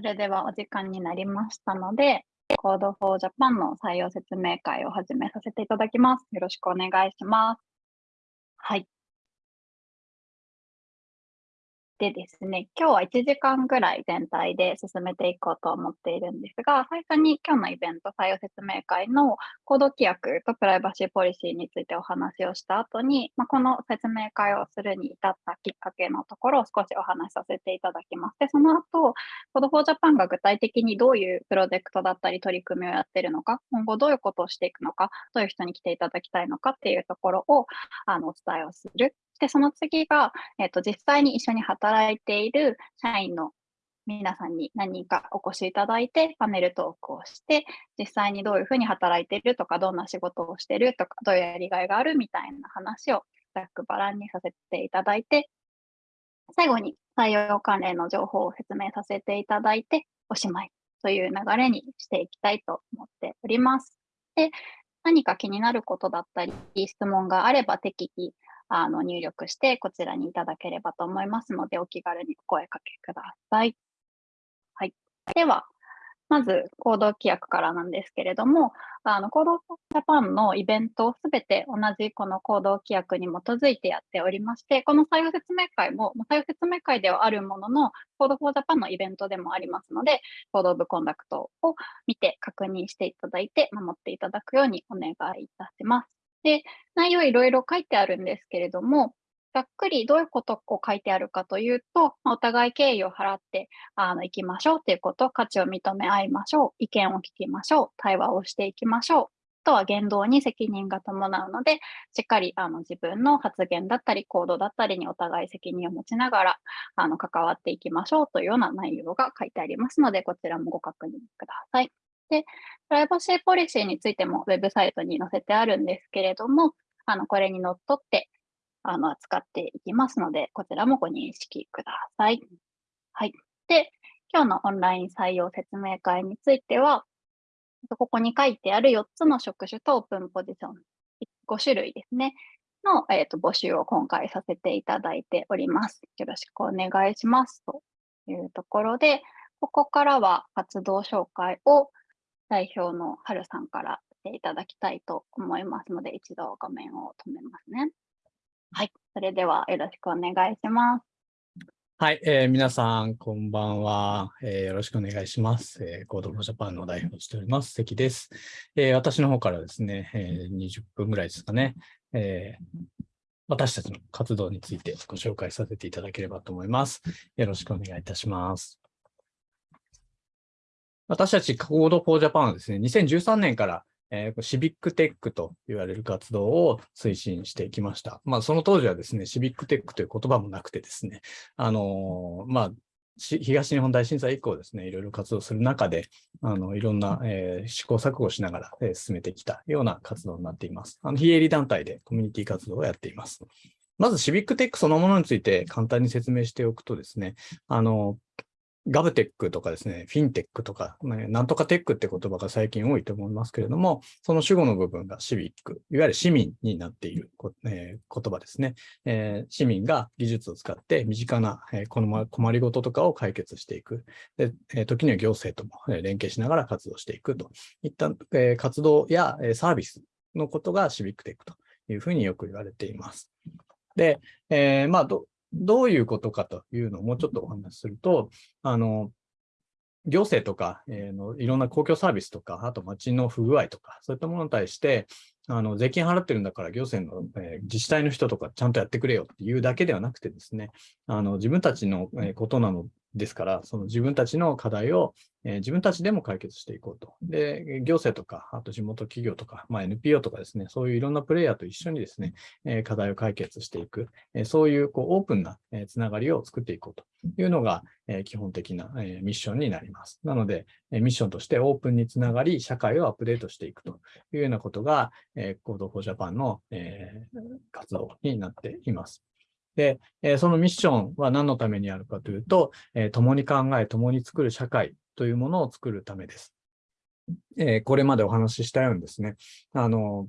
それではお時間になりましたので、Code for Japan の採用説明会を始めさせていただきます。よろしくお願いします。はい。でですね、今日は1時間ぐらい全体で進めていこうと思っているんですが、最初に今日のイベント採用説明会の行動規約とプライバシーポリシーについてお話をした後に、まあ、この説明会をするに至ったきっかけのところを少しお話しさせていただきます。で、その後、Code for Japan が具体的にどういうプロジェクトだったり取り組みをやっているのか、今後どういうことをしていくのか、どういう人に来ていただきたいのかっていうところをあのお伝えをするで、その次が、えっ、と、実際に一緒に働いている社員の皆さんに何人かお越しいただいて、パネルトークをして、実際にどういうふうに働いているとか、どんな仕事をしてるとか、どういうやりがいがあるみたいな話をざっくばらんにさせていただいて、最後に採用関連の情報を説明させていただいて、おしまいという流れにしていきたいと思っております。で、何か気になることだったり、質問があれば適宜あの入力してこちらにいただければと思いますので、お気軽にお声かけください。はい。では、まず、行動規約からなんですけれども、あの、行動ジャパンのイベントをすべて同じこの行動規約に基づいてやっておりまして、この採用説明会も、採用説明会ではあるものの、Code for Japan のイベントでもありますので、 code of conduct を見て確認していただいて、守っていただくようにお願いいたします。で、内容いろいろ書いてあるんですけれども、ざっくりどういうことを書いてあるかというと、お互い敬意を払ってあの行きましょうということ、価値を認め合いましょう、意見を聞きましょう、対話をしていきましょう。とは言動に責任が伴うので、しっかりあの自分の発言だったり行動だったりにお互い責任を持ちながらあの関わっていきましょうというような内容が書いてありますので、こちらもご確認ください。で、プライバシーポリシーについてもウェブサイトに載せてあるんですけれども、あの、これにのっとって、あの、扱っていきますので、こちらもご認識ください。はい。で、今日のオンライン採用説明会については、ここに書いてある4つの職種とオープンポジション、5種類ですね、の、えーと、募集を今回させていただいております。よろしくお願いします。というところで、ここからは活動紹介を代表の Halさんからしていただきたいと思いますので、一度画面を止めますね。はい、それではよろしくお願いします。はい、えー、皆さん、こんばんは、えー、よろしくお願いします。えー、 Code for Japan の代表をしております、関です。えー、私の方からですね、えー、20分ぐらいですかね、えー、私たちの活動についてご紹介させていただければと思います。よろしくお願いいたします。私たち Code for Japan はですね、2013年からえー、シビックテックと言われる活動を推進してきました。まあ、その当時はですね、シビックテックという言葉もなくてですね、あのー、まあ、東日本大震災以降ですね、いろいろ活動する中で、あの、いろんな、えー、試行錯誤しながら、えー、進めてきたような活動になっています。あの、非営利団体でコミュニティ活動をやっています。まず、シビックテックそのものについて簡単に説明しておくとですね、あの、ガブテックとかですね、フィンテックとか、ね、なんとかテックって言葉が最近多いと思いますけれども、その主語の部分がシビック、いわゆる市民になっている、えー、言葉ですね、えー、市民が技術を使って身近な、えー、この困りごととかを解決していく。でえー、時には行政とも連携しながら活動していくといった、えー、活動やサービスのことがシビックテックというふうによく言われています。で、えー、まあど、どういうことかというのをもうちょっとお話しすると、あの、行政とか、えー、のいろんな公共サービスとか、あと街の不具合とか、そういったものに対して、あの税金払ってるんだから行政の、えー、自治体の人とかちゃんとやってくれよっていうだけではなくてですね、あの自分たちのことなのですから、その自分たちの課題を、えー、自分たちでも解決していこうと。で、行政とか、あと地元企業とか、まあ、NPO とかですね、そういういろんなプレイヤーと一緒にですね、えー、課題を解決していく、えー、そういうこうオープンな、えつながりを作っていこうというのが、え基本的な、えミッションになります。なので、えミッションとしてオープンにつながり、社会をアップデートしていくというようなことが、えー、Code for Japan の、え活動になっています。で、えそのミッションは何のためにあるかというと、え共に考え、共に作る社会というものを作るためです。えこれまでお話ししたようにですね、あの、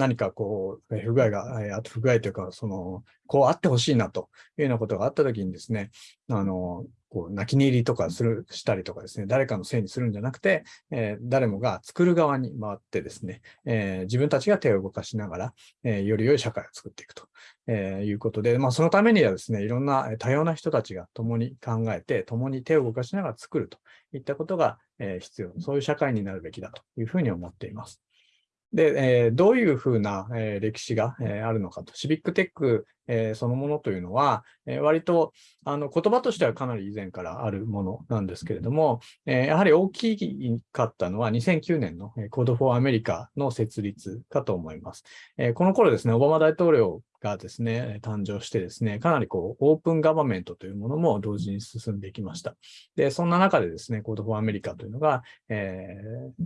何かこう、不具合が、あと不具合というか、その、こうあってほしいなというようなことがあったときにですね、あの、こう泣き寝入りとかするしたりとかですね、誰かのせいにするんじゃなくて、えー、誰もが作る側に回ってですね、えー、自分たちが手を動かしながら、えー、より良い社会を作っていくと、えいうことで、まあ、そのためにはですね、いろんな多様な人たちが共に考えて、共に手を動かしながら作るといったことが、え必要、そういう社会になるべきだというふうに思っています。で、えー、どういうふうな、えー、歴史が、えー、あるのかと。シビックテック、えそのものというのは、え割とあの言葉としてはかなり以前からあるものなんですけれども、えやはり大きかったのは2009年の Code for America の設立かと思います。えこの頃ですね、オバマ大統領がですね、誕生してですね、かなりこう、オープンガバメントというものも同時に進んできました。で、そんな中でですね、Code for America というのが、えー、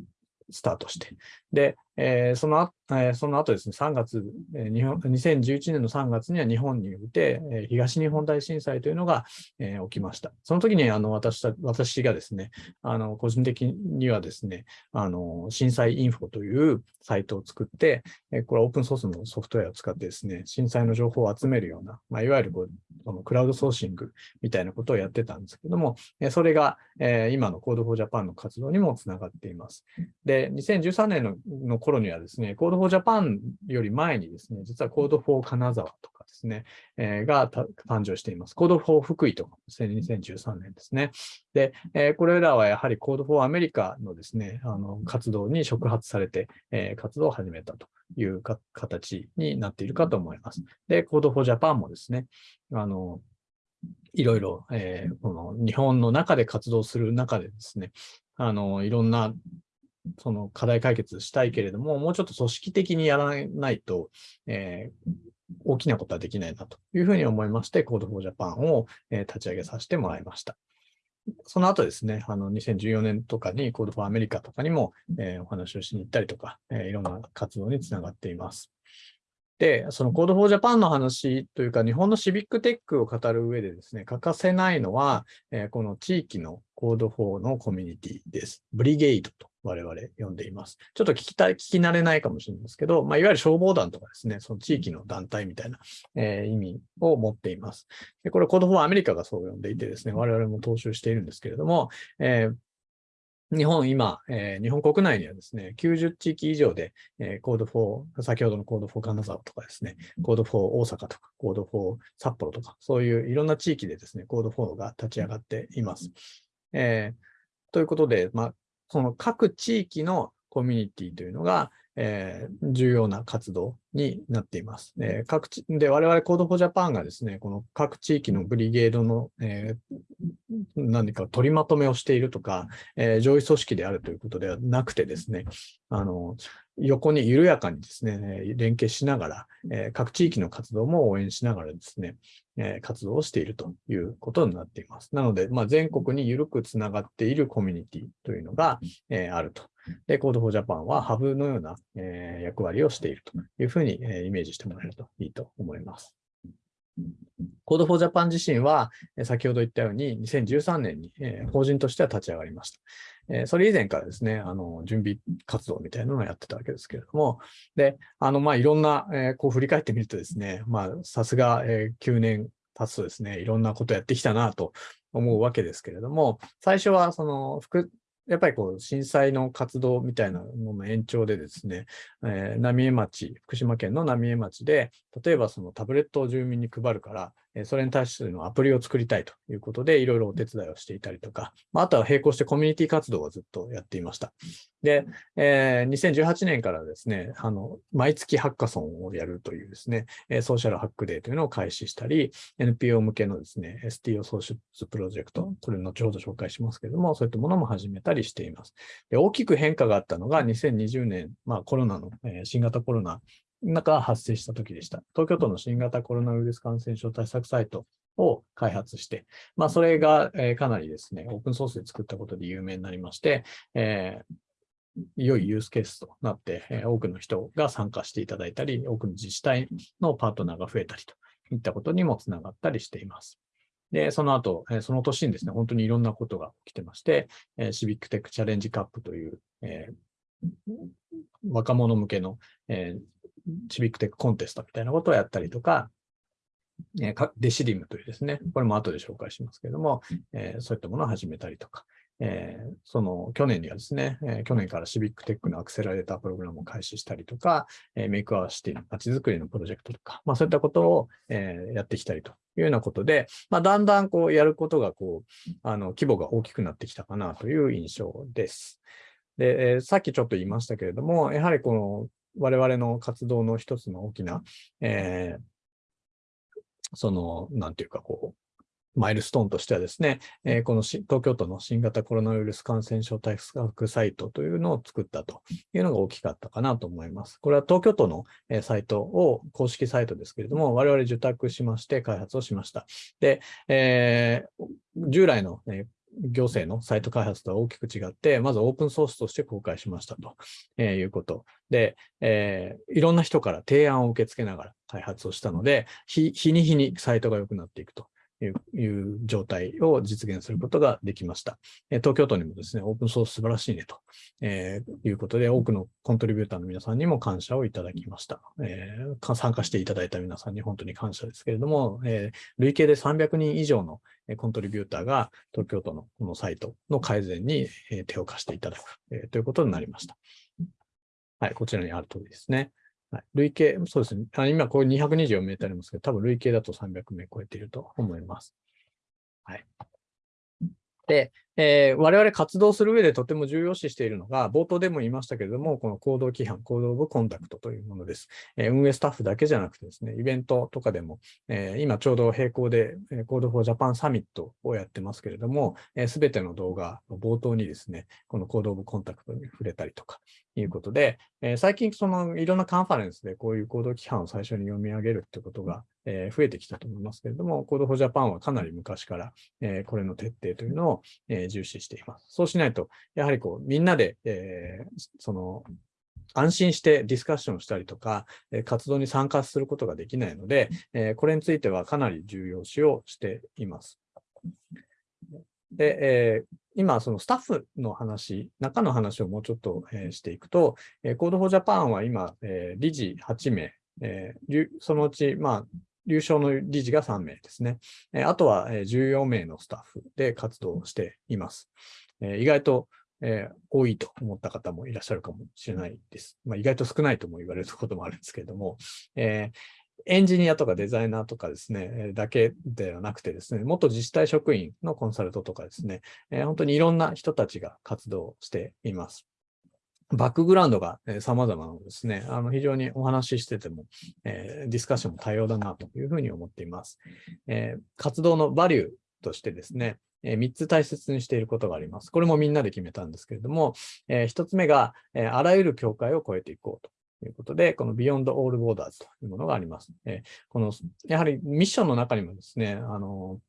スタートして、で、えー、そのえー、その後ですね、3月、えー、日本、2011年の3月には日本において、えー、東日本大震災というのが、えー、起きました。その時に、あの、私た、私がですね、あの、個人的にはですね、あの、震災インフォというサイトを作って、えー、これはオープンソースのソフトウェアを使ってですね、震災の情報を集めるような、まあ、いわゆるこう、このクラウドソーシングみたいなことをやってたんですけども、えー、それが、えー、今の Code for Japan の活動にもつながっています。で、2013年のの頃にはですね、Code for Japan より前にですね、実は Code for 金沢とかですね、えー、が誕生しています。Code for 福井とかですね、2013年ですね。で、えー、これらはやはり Code for アメリカのですね、あの活動に触発されて、えー、活動を始めたという形になっているかと思います。で、Code for Japan もですね、あの、いろいろ、えー、この日本の中で活動する中でですね、あの、いろんなその課題解決したいけれども、もうちょっと組織的にやらないと、えー、大きなことはできないなというふうに思いまして、Code for Japan を、え、立ち上げさせてもらいました。その後ですね、あの2014年とかに Code for America とかにも、え、お話をしに行ったりとか、え、いろんな活動につながっています。で、その Code for Japan の話というか、日本のシビックテックを語る上でですね、欠かせないのは、え、この地域の Code for のコミュニティです。ブリゲイドと我々呼んでいます。ちょっと聞きたい、聞き慣れないかもしれないですけど、まあ、いわゆる消防団とかですね、その地域の団体みたいな、えー、意味を持っています。でこれ、Code for アメリカがそう呼んでいてですね、我々も踏襲しているんですけれども、えー日本今、えー、日本国内にはですね、90地域以上で、えー、 Code for、先ほどの Code for 金沢とかですね、 Code for 大阪とか、 Code for 札幌とか、そういういろんな地域でですね、 Code for が立ち上がっています。えー、ということで、まあ、その各地域のコミュニティというのが、えー、重要な活動になっています。えー、各地で我々 Code for Japan がですね、この各地域の brigade の、えー、何か取りまとめをしているとか、えー、上位組織であるということではなくてですね、あの横に緩やかにですね、連携しながら、えー、各地域の活動も応援しながらですね、えー、活動をしているということになっています。なので、まあ、全国に緩くつながっているコミュニティというのが、えー、あるとで、Code for Japan はハブのような、え、役割をしているというふうに、えー、イメージしてもらえるといいと思います。Code for Japan 自身は、先ほど言ったように2013年に、法人としては立ち上がりました。それ以前からですね、あの、準備活動みたいなのをやってたわけですけれども、で、あの、まあ、いろんな、こう振り返ってみるとですね、まあ、さすが、9年経つとですね、いろんなことやってきたなと思うわけですけれども、最初はその副やっぱりこう震災の活動みたいなのの延長でですね、えー、浪江町、福島県の浪江町で、例えばそのタブレットを住民に配るから、それに対してのアプリを作りたいということで、いろいろお手伝いをしていたりとか、あとは並行してコミュニティ活動をずっとやっていました。で、えー、2018年からですね、あの、毎月ハッカソンをやるというですね、ソーシャルハックデーというのを開始したり、NPO 向けのですね、STO ソーシャルプロジェクト、これ後ほど紹介しますけれども、そういったものも始めたりしています。で大きく変化があったのが2020年、まあコロナの、えー、新型コロナ中発生した時でした。東京都の新型コロナウイルス感染症対策サイトを開発して、まあ、それが、え、かなりですね、オープンソースで作ったことで有名になりまして、えー、良いユースケースとなって、え、多くの人が参加していただいたり、多くの自治体のパートナーが増えたりといったことにもつながったりしています。で、その後、その年にですね、本当にいろんなことが起きてまして、シビックテックチャレンジカップという、えー、若者向けの、えー、シビックテックコンテストみたいなことをやったりとか、えー、 Decidim というですね、これも後で紹介しますけれども、えー、そういったものを始めたりとか、えー、その去年にはですね、えー、去年からシビックテックのアクセラレータープログラムを開始したりとか、えー、 Make our City の街づくりのプロジェクトとか、まあそういったことを、えー、やってきたりというようなことで、まあだんだんこうやることがこう、あの規模が大きくなってきたかなという印象です。で、えー、さっきちょっと言いましたけれども、やはりこの我々の活動の一つの大きな、えー、その、なんていうかこう、マイルストーンとしてはですね、えー、この東京都の新型コロナウイルス感染症対策サイトというのを作ったというのが大きかったかなと思います。これは東京都の、え、サイトを、公式サイトですけれども、我々受託しまして開発をしました。で、えー、従来の、ね、行政のサイト開発とは大きく違って、まずオープンソースとして公開しましたと、えいうこと。で、えー、いろんな人から提案を受け付けながら開発をしたので、日に日にサイトが良くなっていくと。いう状態を実現することができました。東京都にもですね、オープンソース素晴らしいねと、えー、いうことで、多くのコントリビューターの皆さんにも感謝をいただきました。えー、参加していただいた皆さんに本当に感謝ですけれども、えー、累計で300人以上のコントリビューターが東京都のこのサイトの改善に手を貸していただく、えー、ということになりました。はい、こちらにある通りですね。はい、累計、そうですね。あ今、これ224名ってありますけど、多分累計だと300名超えていると思います。はい。で、えー、我々活動する上でとても重要視しているのが、冒頭でも言いましたけれども、この行動規範、行動部コンタクトというものです。えー、運営スタッフだけじゃなくてですね、イベントとかでも、えー、今ちょうど並行で、えー、Code for Japan サミットをやってますけれども、す、え、べ、ての動画の冒頭にですね、この行動部コンタクトに触れたりとか、いうことで、えー、最近そのいろんなカンファレンスでこういう行動規範を最初に読み上げるってことが、えー、増えてきたと思いますけれども、Code for Japan はかなり昔から、えー、これの徹底というのを、えー、重視しています。そうしないと、やはりこう、みんなで、えー、その、安心してディスカッションしたりとか、活動に参加することができないので、これについてはかなり重要視をしています。で、えー、今、そのスタッフの話、中の話をもうちょっと、えー、していくと、えー、Code for Japan は今、えー、理事8名、えー、そのうち、まあ、優勝の理事が3名ですね。あとは、14名のスタッフで活動しています。意外と、多いと思った方もいらっしゃるかもしれないです。まあ、意外と少ないとも言われることもあるんですけれども、え、エンジニアとかデザイナーとかですね、だけではなくてですね、元自治体職員のコンサルトとかですね、本当にいろんな人たちが活動しています。バックグラウンドがえ様々なのですね、あの非常にお話ししてても、えー、ディスカッションも多様だなというふうに思っています。えー、活動のバリューとしてですね、え、3つ大切にしていることがあります。これもみんなで決めたんですけれども、え、1つ目が、え、あらゆる境界を越えていこうと。ということで、この Beyond All Borders というものがあります。えこの、やはりミッションの中にもですね、あの、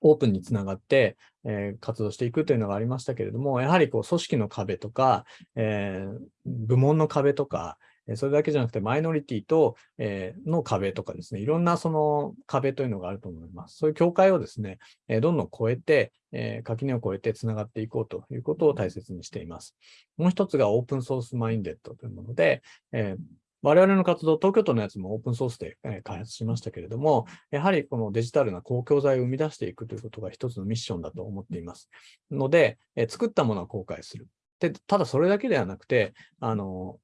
オープンにつながって、えー、活動していくというのがありましたけれども、やはりこう組織の壁とか、えー、部門の壁とか、それだけじゃなくて、マイノリティと、えー、の壁とかですね、いろんなその壁というのがあると思います。そういう境界をですね、え、どんどん超えて、え、垣根を越えてつながっていこうということを大切にしています。もう一つがオープンソースマインデッドというもので、え我々の活動、東京都のやつもオープンソースで開発しましたけれども、やはりこのデジタルな公共財を生み出していくということが一つのミッションだと思っています。ので、え作ったものは公開する。でただそれだけではなくて、あの、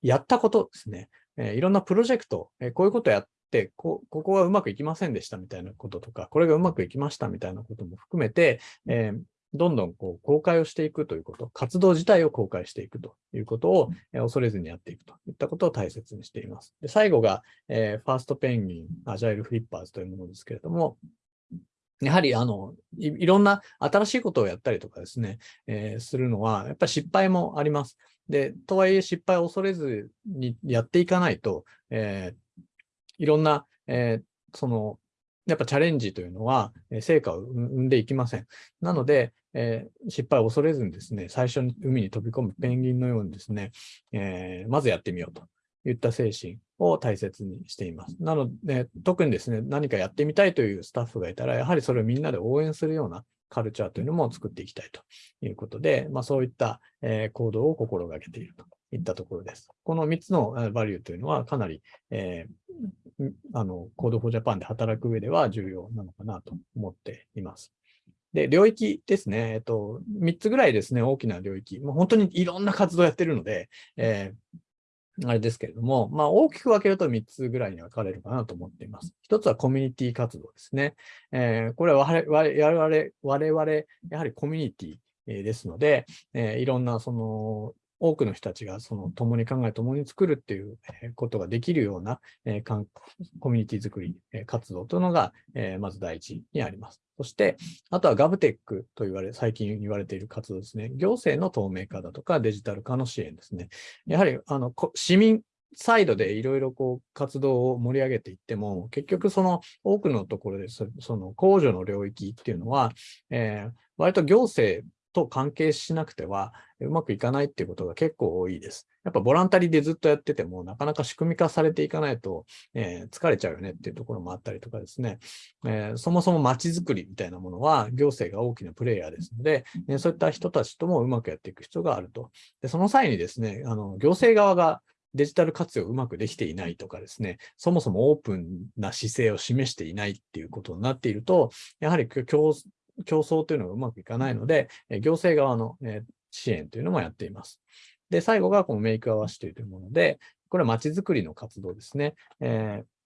やったことですね。えいろんなプロジェクト、えこういうことやってこ、ここはうまくいきませんでしたみたいなこととか、これがうまくいきましたみたいなことも含めて、えー、どんどんこう公開をしていくということ、活動自体を公開していくということを、え恐れずにやっていくといったことを大切にしています。で最後が、えー、ファーストペンギン、アジャイルフリッパーズというものですけれども、やはりあのい、ろんな新しいことをやったりとかですね、えー、するのは、やっぱり失敗もあります。で、とはいえ失敗を恐れずにやっていかないと、えー、いろんな、え、その、やっぱチャレンジというのは、成果を生んでいきません。なので、えー、失敗を恐れずにですね、最初に海に飛び込むペンギンのようにですね、えー、まずやってみようといった精神を大切にしています。なので、特にですね、何かやってみたいというスタッフがいたら、やはりそれをみんなで応援するようなカルチャーというのも作っていきたいということで、まあ、そういった、行動を心がけているといったところです。この3つのバリューというのはかなり、えー、あの、Code for Japan で働く上では重要なのかなと思っています。で、領域ですね。えっと、3つぐらいですね、大きな領域。もう本当にいろんな活動やってるので、えー、あれですけれども、まあ大きく分けると3つぐらいに分かれるかなと思っています。1つはコミュニティ活動ですね。えー、これは我々、我々、やはりコミュニティですので、えー、いろんなその多くの人たちがその共に考え、共に作るっていうことができるような、えー、コミュニティ作り、えー、活動というのが、えー、まず第一にあります。そして、あとはガブテックと言われ、最近言われている活動ですね。行政の透明化だとかデジタル化の支援ですね。やはり、あの、市民サイドでいろいろこう活動を盛り上げていっても、結局その多くのところでその控除の領域っていうのは、えー、割と行政と関係しなくてはうまくいかないっていうことが結構多いです。やっぱボランタリーでずっとやっててもなかなか仕組み化されていかないと、えー、疲れちゃうよねっていうところもあったりとかですね、えー、そもそも街づくりみたいなものは行政が大きなプレイヤーですので、えそういった人たちともうまくやっていく必要があると。でその際にですね、あの行政側がデジタル活用うまくできていないとかですね、そもそもオープンな姿勢を示していないっていうことになっていると、やはり競競争というのがうまくいかないので、行政側の支援というのもやっています。で、最後がこのメイクアワシというもので、これは街づくりの活動ですね。えー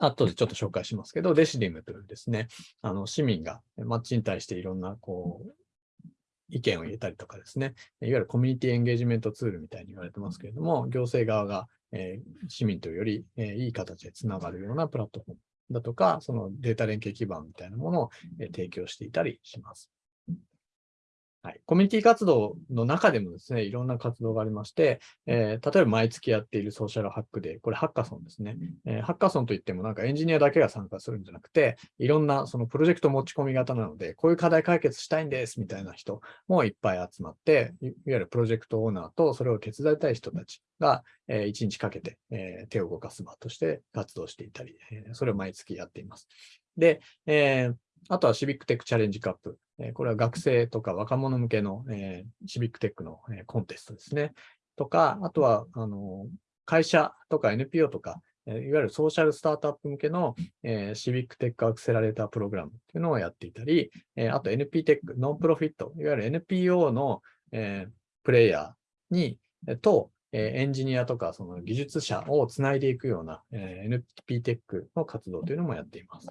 後でちょっと紹介しますけど、デシディムというですね、あの市民が街に対していろんなこう意見を入れたりとかですね、いわゆるコミュニティエンゲージメントツールみたいに言われてますけれども、行政側が、えー、市民とより、えー、いい形でつながるようなプラットフォームだとか、そのデータ連携基盤みたいなものを提供していたりします。はい、コミュニティ活動の中でもですね、いろんな活動がありまして、えー、例えば毎月やっているソーシャルハックで、これハッカソンですね。えー、ハッカソンといってもなんかエンジニアだけが参加するんじゃなくて、いろんなそのプロジェクト持ち込み型なので、こういう課題解決したいんですみたいな人もいっぱい集まって、いわゆるプロジェクトオーナーとそれを手伝いたい人たちが、えー、1日かけて、えー、手を動かす場として活動していたり、えー、それを毎月やっています。で、えー、あとはシビックテックチャレンジカップ。これは学生とか若者向けの、え、シビックテックの、え、コンテストですね。とか、あとは、あの、会社とか NPO とか、いわゆるソーシャルスタートアップ向けの、えー、シビックテックアクセラレータープログラムっていうのをやっていたり、えー、あと NPTech、 non-profit、いわゆる NPO の、えー、プレイヤーに、えと、えエンジニアとかその技術者をつないでいくような、え NP テックの活動というのもやっています。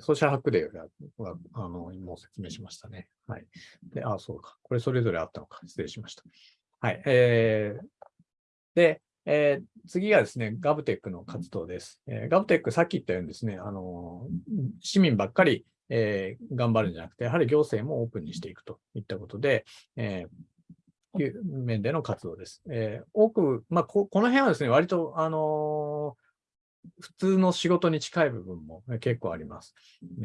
ソーシャルハックデーは、あの、もう説明しましたね。はい。で、あ、そうか。これそれぞれあったのか。失礼しました。はい。えー、で、えー、次がですね、ガブテックの活動です。えー、ガブテック、さっき言ったようにですね、あの市民ばっかり、えー、頑張るんじゃなくて、やはり行政もオープンにしていくといったことで、えー、いう面での活動です。えー、多く、まあこ、この辺はですね、割と、あの普通の仕事に近い部分も結構あります。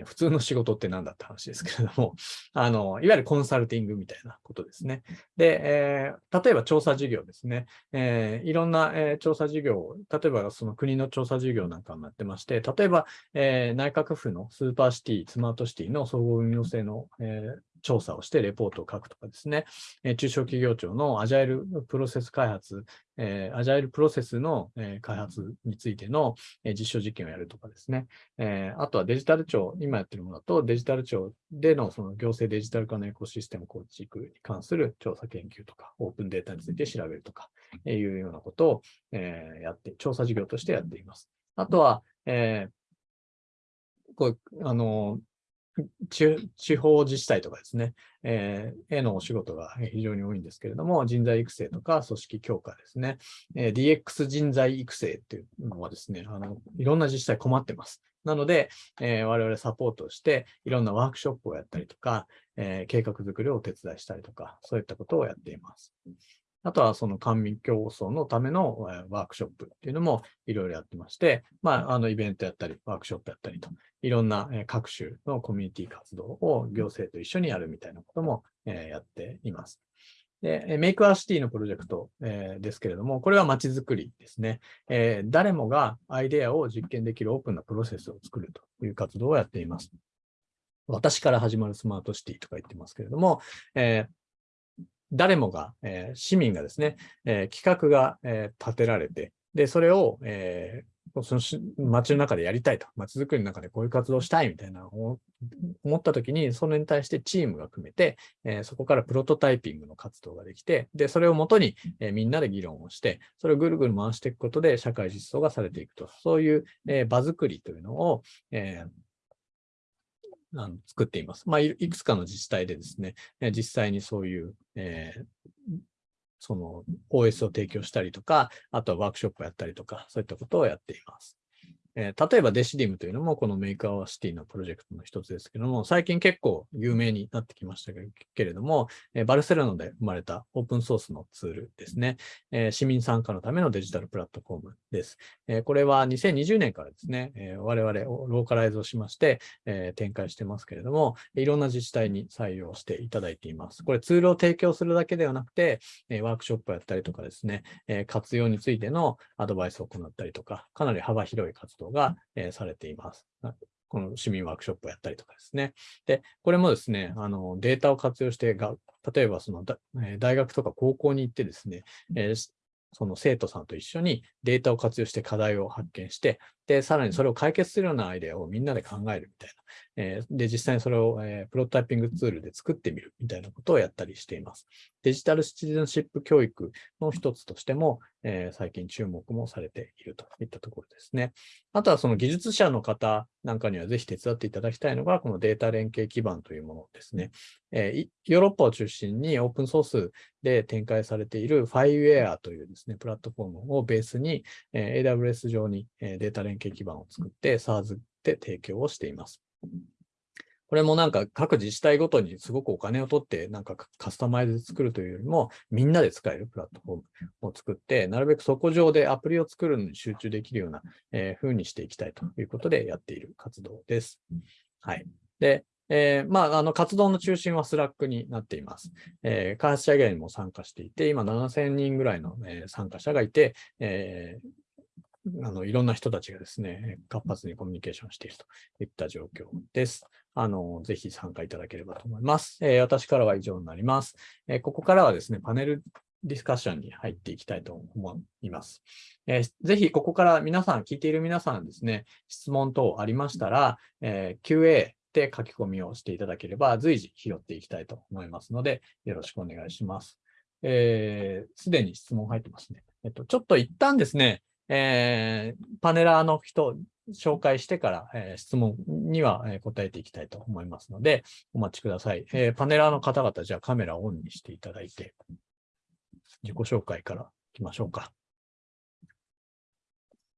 普通の仕事って何だって話ですけれども、あの、いわゆるコンサルティングみたいなことですね。で、えー、例えば調査事業ですね。えー、いろんな、えー、調査事業、例えばその国の調査事業なんかもやってまして、例えば、えー、内閣府のスーパーシティ、スマートシティの相互運用性の、えー、調査をしてレポートを書くとかですね、え中小企業庁のアジャイルプロセス開発、えアジャイルプロセスの、え開発についての、え実証実験をやるとかですね、えあとはデジタル庁、今やってるものだとデジタル庁でのその行政デジタル化のエコシステム構築に関する調査研究とか、オープンデータについて調べるとか、えいうようなことを、えやって、調査事業としてやっています。あとは、えー、こうあの地方自治体とかですね、えー、へのお仕事が非常に多いんですけれども、人材育成とか組織強化ですね、えー、DX 人材育成っていうのはですね、あのいろんな自治体困ってます。なので、えー、我々サポートして、いろんなワークショップをやったりとか、えー、計画作りをお手伝いしたりとか、そういったことをやっています。あとはその官民競争のためのワークショップっていうのもいろいろやってまして、まあ、あのイベントやったり、ワークショップやったりと、いろんな各種のコミュニティ活動を行政と一緒にやるみたいなこともやっています。で、メイクアシティのプロジェクト、えー、ですけれども、これは街づくりですね、えー、誰もがアイデアを実験できるオープンなプロセスを作るという活動をやっています。私から始まるスマートシティとか言ってますけれども、えー誰もが、えー、市民がですね、えー、企画が、えー、立てられて、で、それを、えその街の中でやりたいと、街づくりの中でこういう活動したいみたいな思ったときに、それに対してチームが組めて、え、そこからプロトタイピングの活動ができて、で、それをもとに、え、みんなで議論をして、それをぐるぐる回していくことで社会実装がされていくと、そういう、えー、場作りというのを、えあの作っています。まあい、くつかの自治体でですね、実際にそういう、えー、その OS を提供したりとか、あとはワークショップをやったりとか、そういったことをやっています。えー、例えば Decidim というのもこの Make our City のプロジェクトの一つですけども、最近結構有名になってきましたけれども、えー、バルセロナで生まれたオープンソースのツールですね、えー、市民参加のためのデジタルプラットフォームです。えこれは2020年からですね、え我々をローカライズをしまして、え展開してますけれども、いろんな自治体に採用していただいています。これツールを提供するだけではなくて、えワークショップをやったりとかですね、え活用についてのアドバイスを行ったりとか、かなり幅広い活動動が、えー、されています。この市民ワークショップをやったりとかですね。で、これもですね、あのデータを活用してが、例えばその大学とか高校に行ってですね、えー、その生徒さんと一緒にデータを活用して課題を発見して、で、さらにそれを解決するようなアイデアをみんなで考えるみたいな。え、で、実際にそれを、え、プロトタイピングツールで作ってみるみたいなことをやったりしています。デジタルシティズンシップ教育の一つとしても、え、最近注目もされているといったところですね。あとはその技術者の方なんかにはぜひ手伝っていただきたいのが、このデータ連携基盤というものですね。えヨーロッパを中心にオープンソースで展開されている FireWare というですね、プラットフォームをベースに、え AWS 上にデータ連携基盤を作って SARS で提供をしています。これもなんか各自治体ごとにすごくお金を取ってなんかカスタマイズで作るというよりもみんなで使えるプラットフォームを作ってなるべくそこ上でアプリを作るのに集中できるような、えー、風にしていきたいということでやっている活動です。はい。で、えー、まあ、あの、活動の中心は Slack になっています。えー、開発者以外にも参加していて、今7000人ぐらいの、えー、参加者がいて、えあの、いろんな人たちがですね、活発にコミュニケーションしているといった状況です。あの、ぜひ参加いただければと思います。えー、私からは以上になります、えー、ここからはですね、パネルディスカッションに入っていきたいと思います。えー、ぜひここから皆さん、聞いている皆さんですね、質問等ありましたら、え QA で書き込みをしていただければ随時拾っていきたいと思いますので、よろしくお願いします。す、えー、で、に質問入ってますね。えっと、ちょっと一旦ですね、えー、パネラーの人、紹介してから、えー、質問には、え答えていきたいと思いますので、お待ちください。えー、パネラーの方々、じゃあカメラをオンにしていただいて、自己紹介からいきましょうか。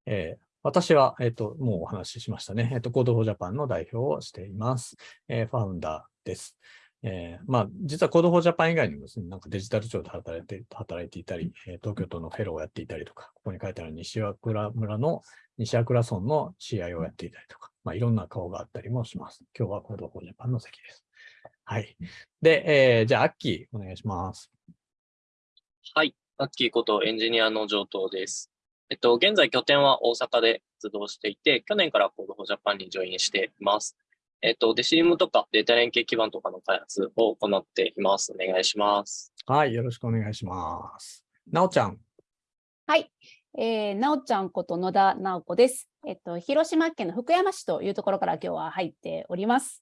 えー、私は、えっ、と、もうお話ししましたね。えっ、と、Code for Japan の代表をしています。えファウンダーです。えー、まあ、実は Code for Japan 以外にもですね、なんかデジタル庁で働いて働いていたり、え東京都のフェローをやっていたりとか、ここに書いてある西和倉村の西和倉村の CI をやっていたりとか、まあ、いろんな顔があったりもします。今日は Code for Japan の席です。はい。で、えー、じゃあ、アッキー、お願いします。はい。アッキーことエンジニアの上等です。えっと、現在拠点は大阪で活動していて、去年から Code for Japan にジョインしています。えっ、と、デシリムとかデータ連携基盤とかの開発を行っています。お願いします。はい、よろしくお願いします。なおちゃん。はい、えー、なおちゃんこと野田直子です。えっと、広島県の福山市というところから今日は入っております。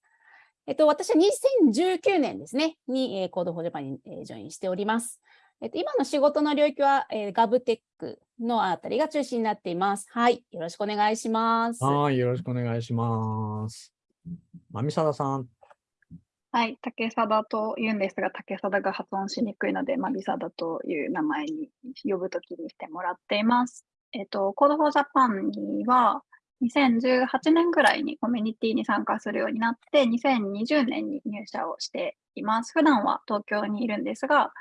えっと、私は2019年ですね、に、えー、 Code for Japan に、えー、ジョインしております。えっと、今の仕事の領域は、えー、 GovTech のあたりが中心になっています。はい、よろしくお願いします。はい、よろしくお願いします。まみさださん。はい、竹貞と言うんですが、竹貞が発音しにくいので、まみさだという名前に呼ぶときにしてもらっています。えっと、Code for Japan には、2018年ぐらいにコミュニティに参加するようになって、2020年に入社をしています。普段は東京にいるんですが、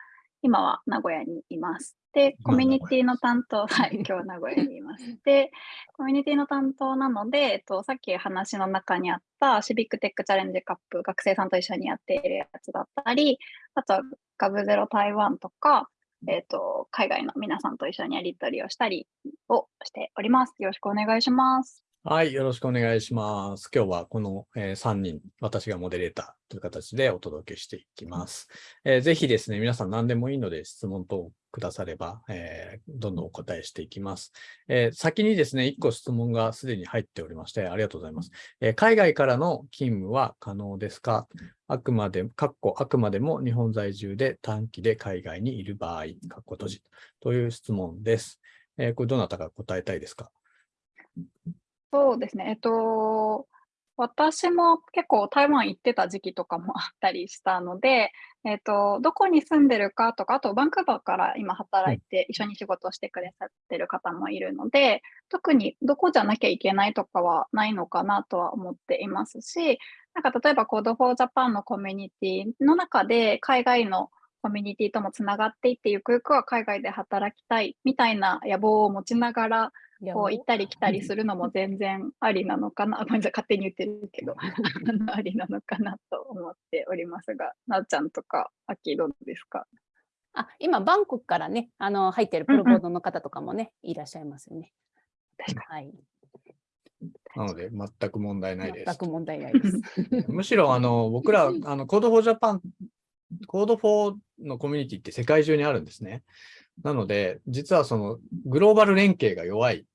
今は名古屋にいます。で、コミュニティの担当、はい、今日名古屋にいます。で、コミュニティの担当なので、えっと、さっき話の中にあったシビックテックチャレンジカップ、学生さんと一緒にやっているやつだったり、あとはガブゼロ台湾とか、えっと、海外の皆さんと一緒にやり取りをしたりをしております。よろしくお願いします。はい、よろしくお願いします。今日はこの、え3人、私がモデレーターという形でお届けしていきます。えーぜひですね、皆さん何でもいいので質問等くだされば、えーどんどんお答えしていきます。えー先にですね、1個質問がすでに入っておりまして、ありがとうございます。えー海外からの勤務は可能ですか？あくまで、かっこあくまでも日本在住で短期で海外にいる場合、かっこ閉じという質問です。えこれどなたが答えたいですか？そうですね。えっと、私も結構台湾行ってた時期とかも あったりしたので、えっと、どこに住んでるかとか、あとバンクーバーから今働いて一緒に仕事をしてくださってる方もいるので、特にどこじゃなきゃいけないとかはないのかなとは思っていますし、なんか例えば Code for Japan のコミュニティの中で海外のコミュニティともつながっていって、ゆくゆくは海外で働きたいみたいな野望を持ちながら、こう行ったり来たりするのも全然ありなのかな、あごめんなさい、勝手に言ってるけど、ありなのかなと思っておりますが、なおちゃんとか、あきどうですか？あ今、バンコクからね、あの入ってるプロボードの方とかもね、いらっしゃいますよね。確かはい。なので、全く問題ないです全く。問題ないです。むしろ、あの、僕ら、あの、Code for Japan、Code for のコミュニティって世界中にあるんですね。なので、実はその、グローバル連携が弱い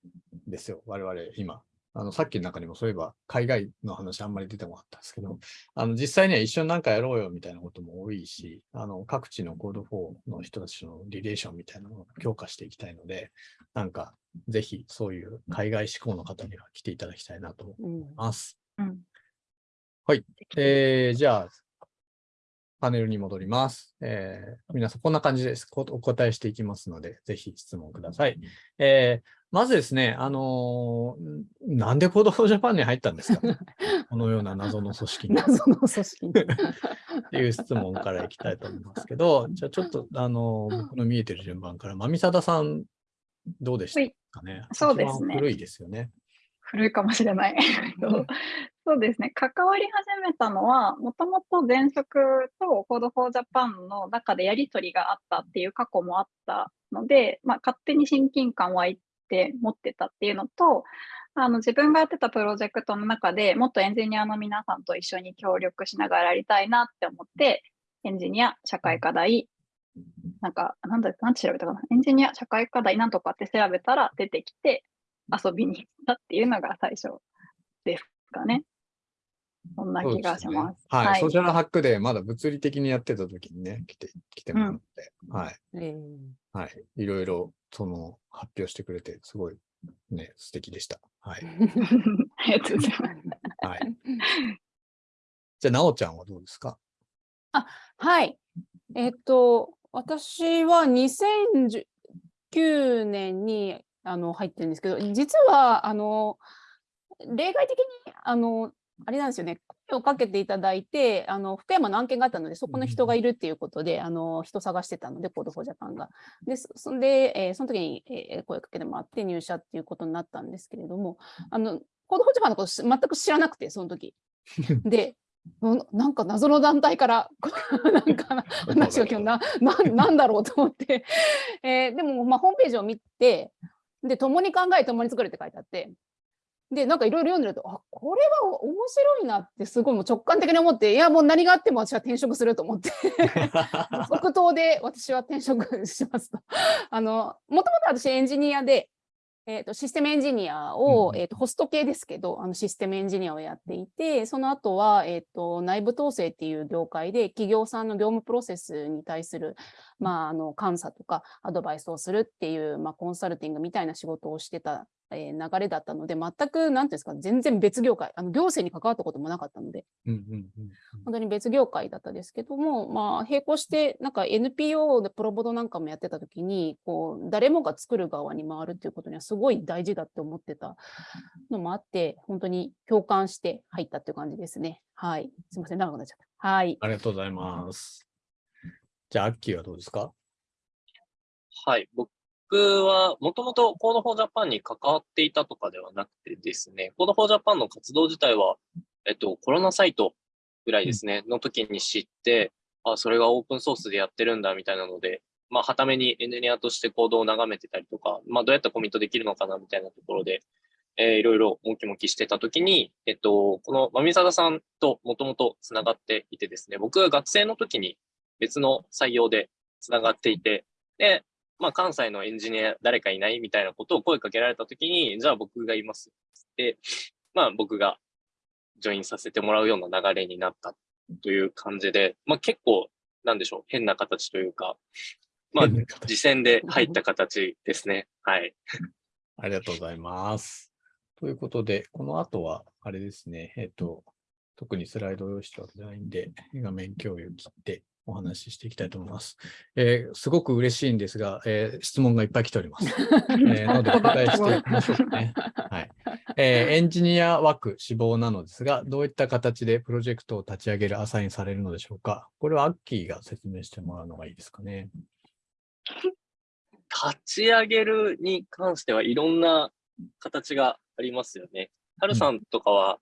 んですよ、我々今。あの、さっきの中にもそういえば、海外の話あんまり出てこなかったんですけど、あの、実際には一緒になんかやろうよみたいなことも多いし、あの、各地の Code for の人たちのリレーションみたいなのを強化していきたいので、なんか、ぜひそういう海外志向の方には来ていただきたいなと思いうんます。うん。はい。えー、じゃあ、パネルに戻ります。えー、皆さん、こんな感じです。こお答えしていきますので、ぜひ質問ください。えー、まずですね、あのーんなんで Code for Japan に入ったんですか？このような謎の組織に。謎の組織に。っていう質問からいきたいと思いますけど、じゃあちょっと、あのー僕の見えてる順番から、まみさださん、どうでしたかね？そうですね古いですよね。古いかもしれない。そうですね。関わり始めたのは、もともと前職と Code for Japan の中でやり取りがあったっていう過去もあったので、まあ、勝手に親近感湧いて持ってたっていうのと、あの自分がやってたプロジェクトの中でもっとエンジニアの皆さんと一緒に協力しながらやりたいなって思って、エンジニア、社会課題、なんか、なんだ、なんて調べたかな？エンジニア、社会課題なんとかって調べたら出てきて、遊びに行ったっていうのが最初ですかね。そんな気がします。すねはい、はいソーシャルハックでまだ物理的にやってた時にね、来て、来てもらって、はい。えーはい。いろいろ、その、発表してくれて、すごい、ね、素敵でした。はい。ありがとうございます。はい。じゃあ、なおちゃんはどうですか？はい。えっと、私は2019年にあの入ってるんですけど、実は、あの、例外的に、あの、あれなんですよね、声をかけていただいて、あの福山の案件があったので、そこの人がいるっていうことで、あの人探してたので、 Code for Japan が。で、そそんで、えーその時に、えー声かけてもらって入社っていうことになったんですけれども、あの Code for Japan のこと全く知らなくて、その時。で、うんなんか謎の団体から なんか話が来る。なななんだろうと思って、えーでも、まあ、ホームページを見てで共に考え共に作るって書いてあってでなんかいろいろ読んでるとあこれは面白いなってすごいもう直感的に思っていやもう何があっても私は転職すると思って 即答で私は転職しますと。あのもともと私エンジニアで、えー、とシステムエンジニアを、うんえー、とホスト系ですけどあのシステムエンジニアをやっていてその後は、えー、と内部統制っていう業界で企業さんの業務プロセスに対する、まあ、あの監査とかアドバイスをするっていう、まあ、コンサルティングみたいな仕事をしてた、えー流れだったので全く何ていうんですか全然別業界あの行政に関わったこともなかったので本当に別業界だったですけども、まあ、並行して、なんか NPO でプロボドなんかもやってた時に、こう、誰もが作る側に回るっていうことにはすごい大事だって思ってたのもあって、本当に共感して入ったっていう感じですね。はい。すみません、長くなっちゃった。はい。ありがとうございます。じゃあ、アッキーはどうですか？はい。僕は、もともと Code for Japan に関わっていたとかではなくてですね、Code for Japan の活動自体は、えっと、コロナサイトぐらいですね、の時に知って、あ、それがオープンソースでやってるんだみたいなので、まあ、はためにエンジニアとしてコードを眺めてたりとか、まあ、どうやってコミットできるのかなみたいなところで、えーいろいろもきもきしてた時に、えっと、このまみさださんともともとつながっていてですね、僕が学生の時に別の採用でつながっていて、で、まあ、関西のエンジニア誰かいないみたいなことを声かけられた時に、じゃあ僕がいます。で、まあ僕がジョインさせてもらうような流れになったという感じで、まあ結構、なんでしょう、変な形というか、まあ次戦で入った形ですね。はい。ありがとうございます。ということで、この後は、あれですね、えっ、と、特にスライド用紙とかじゃないんで、画面共有切ってお話ししていきたいと思います。えーすごく嬉しいんですが、えー質問がいっぱい来ております。えー なので、お答えしていきましょうかね。はい。えーエンジニア枠志望なのですが、どういった形でプロジェクトを立ち上げる、アサインされるのでしょうかこれはアッキーが説明してもらうのがいいですかね。立ち上げるに関してはいろんな形がありますよね。はるさんとかは、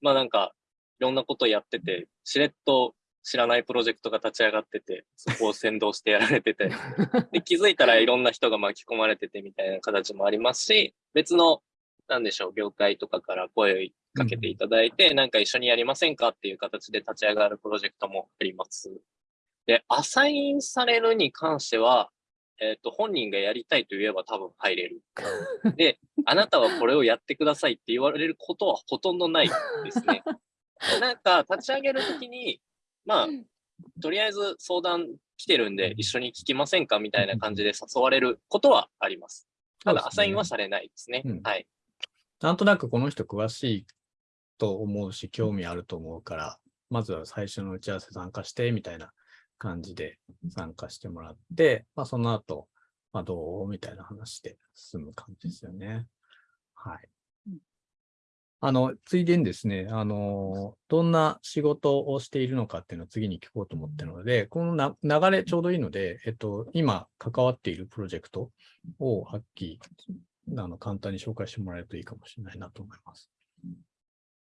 まあなんか、いろんなことやってて、しれっと知らないプロジェクトが立ち上がってて、そこを先導してやられてて、で気づいたらいろんな人が巻き込まれててみたいな形もありますし、別の、なんでしょう、業界とかから声をかけていただいて、なんか一緒にやりませんかっていう形で立ち上がるプロジェクトもあります。で、アサインされるに関しては、えっ、と、本人がやりたいと言えば多分入れる。で、あなたはこれをやってくださいって言われることはほとんどないですね。で なんか、立ち上げるときに、まあ、とりあえず相談来てるんで一緒に聞きませんかみたいな感じで誘われることはあります。ただ、アサインはされないですね。うんはい。なんとなくこの人詳しいと思うし、興味あると思うから、まずは最初の打ち合わせ参加して、みたいな感じで参加してもらって、まあその後、まあどうみたいな話で進む感じですよね。はいうん。あの、ついでにですね、あの、どんな仕事をしているのかっていうのを次に聞こうと思ってるので、このな流れちょうどいいので、えっと、今関わっているプロジェクトを、はっきりあの簡単に紹介してもらえるといいかもしれないなと思います。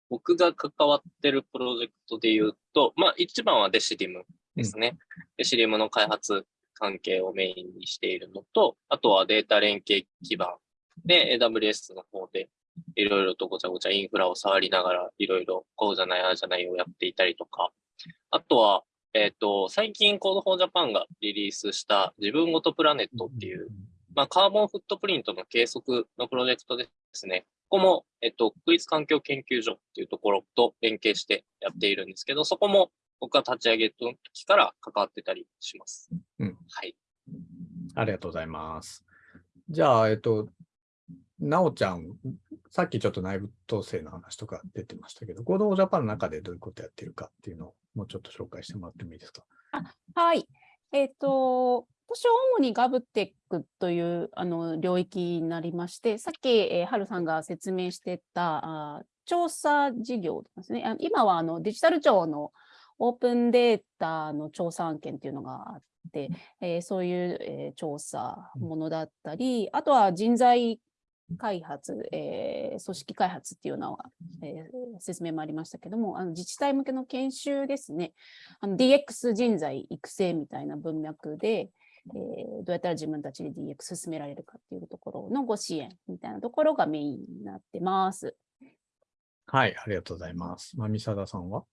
僕が関わってるプロジェクトで言うと、まあ一番はデシリムですね。デシリムの開発関係をメインにしているのと、あとはデータ連携基盤で AWS の方でいろいろとごちゃごちゃインフラを触りながらいろいろこうじゃないああじゃないをやっていたりとか、あとは、えっ、と、最近 Code for Japan がリリースした自分ごとプラネットっていうまあ、カーボンフットプリントの計測のプロジェクトですね。ここも、えっと、国立環境研究所っていうところと連携してやっているんですけど、そこも僕が立ち上げの時から関わってたりします。うんはい。ありがとうございます。じゃあ、えっと、なおちゃん、さっきちょっと内部統制の話とか出てましたけど、合同ジャパンの中でどういうことやってるかっていうのをもうちょっと紹介してもらってもいいですか？はい。えっ、と、私は主にガブテックというあの領域になりまして、さっき、えー、ハルさんが説明してたあー調査事業ですね。あ今はあのデジタル庁のオープンデータの調査案件っていうのがあって、えーそういう、えー調査ものだったり、あとは人材開発、えー組織開発っていうのは、えー説明もありましたけども、あの自治体向けの研修ですね。あの DX 人材育成みたいな文脈で、えーどうやったら自分たちで DX 進められるかっていうところのご支援みたいなところがメインになってます。はい、ありがとうございます。まみさださんは？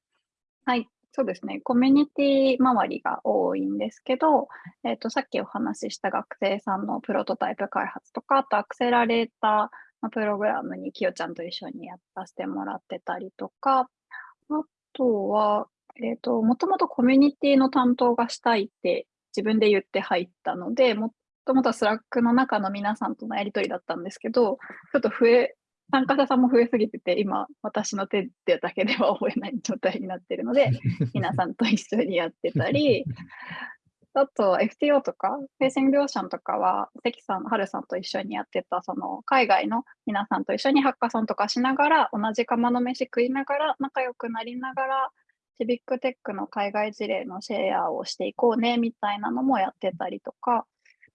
はい、そうですね。コミュニティ周りが多いんですけど、えっ、と、さっきお話しした学生さんのプロトタイプ開発とか、あとアクセラレーターのプログラムにきよちゃんと一緒にやらせてもらってたりとか、あとは、えっ、と、もともとコミュニティの担当がしたいって自分で言って入ったので、もともとは Slack の中の皆さんとのやりとりだったんですけど、ちょっと増え、参加者さんも増えすぎてて、今、私の手でだけでは覚えない状態になっているので、皆さんと一緒にやってたり、あと FTO とか、フェイシングオーシャンとかは、関さん、はるさんと一緒にやってた、その海外の皆さんと一緒にハッカソンとかしながら、同じ釜の飯食いながら、仲良くなりながら、シビックテックの海外事例のシェアをしていこうね、みたいなのもやってたりとか、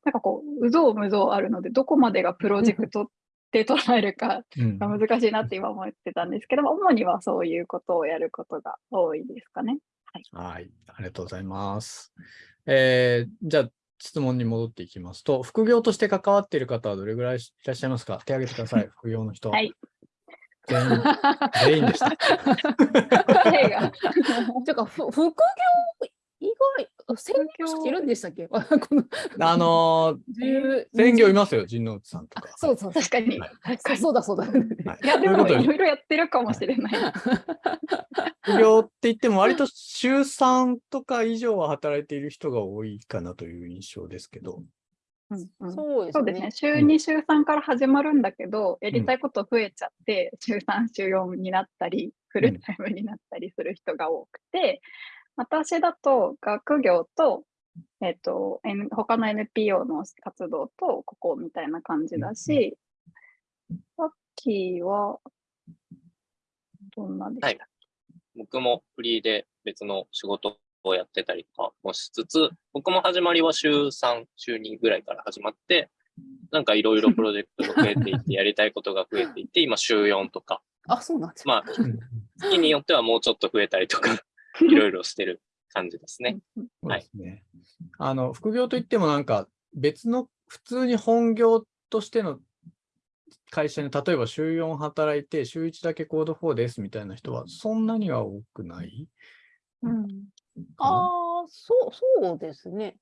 なんかこう、うぞうむぞうあるので、どこまでがプロジェクトって捉えるかうんが難しいなって今思ってたんですけども、主にはそういうことをやることが多いですかね。はい、ありがとうございます。えーじゃあ、質問に戻っていきますと、副業として関わっている方はどれぐらいいらっしゃいますか？手挙げてください、副業の人。はい。全員、全員でした。答えが てか、ふ副業以外、専業主いるんでしたっけ？このあのー、専業いますよ、陣内さんとか。そうそう、確かに。はいそうだそうだ。はい いや、でもいろいろやってるかもしれない。副業って言っても、割と週3とか以上は働いている人が多いかなという印象ですけど。うんうんそうですねそうですね。。週2、週3から始まるんだけど、やりたいこと増えちゃって、週3、週4になったり、フルタイムになったりする人が多くて、私だと学業と、えっと、N- 他の NPO の活動と、ここみたいな感じだし、さっきは、どんなでしたっけ、僕もフリーで別の仕事をやってたりとかもしつつ、僕も始まりは週3、週2ぐらいから始まって、なんかいろいろプロジェクトが増えていって、やりたいことが増えていって、今週4とか、あ、そうなんですまあ、うん月によってはもうちょっと増えたりとか、いろいろしてる感じですね。そうですね。あの、副業といってもなんか別の普通に本業としての会社に例えば週4働いて週1だけコード4ですみたいな人はそんなには多くない？うんああ、そう、そうですね。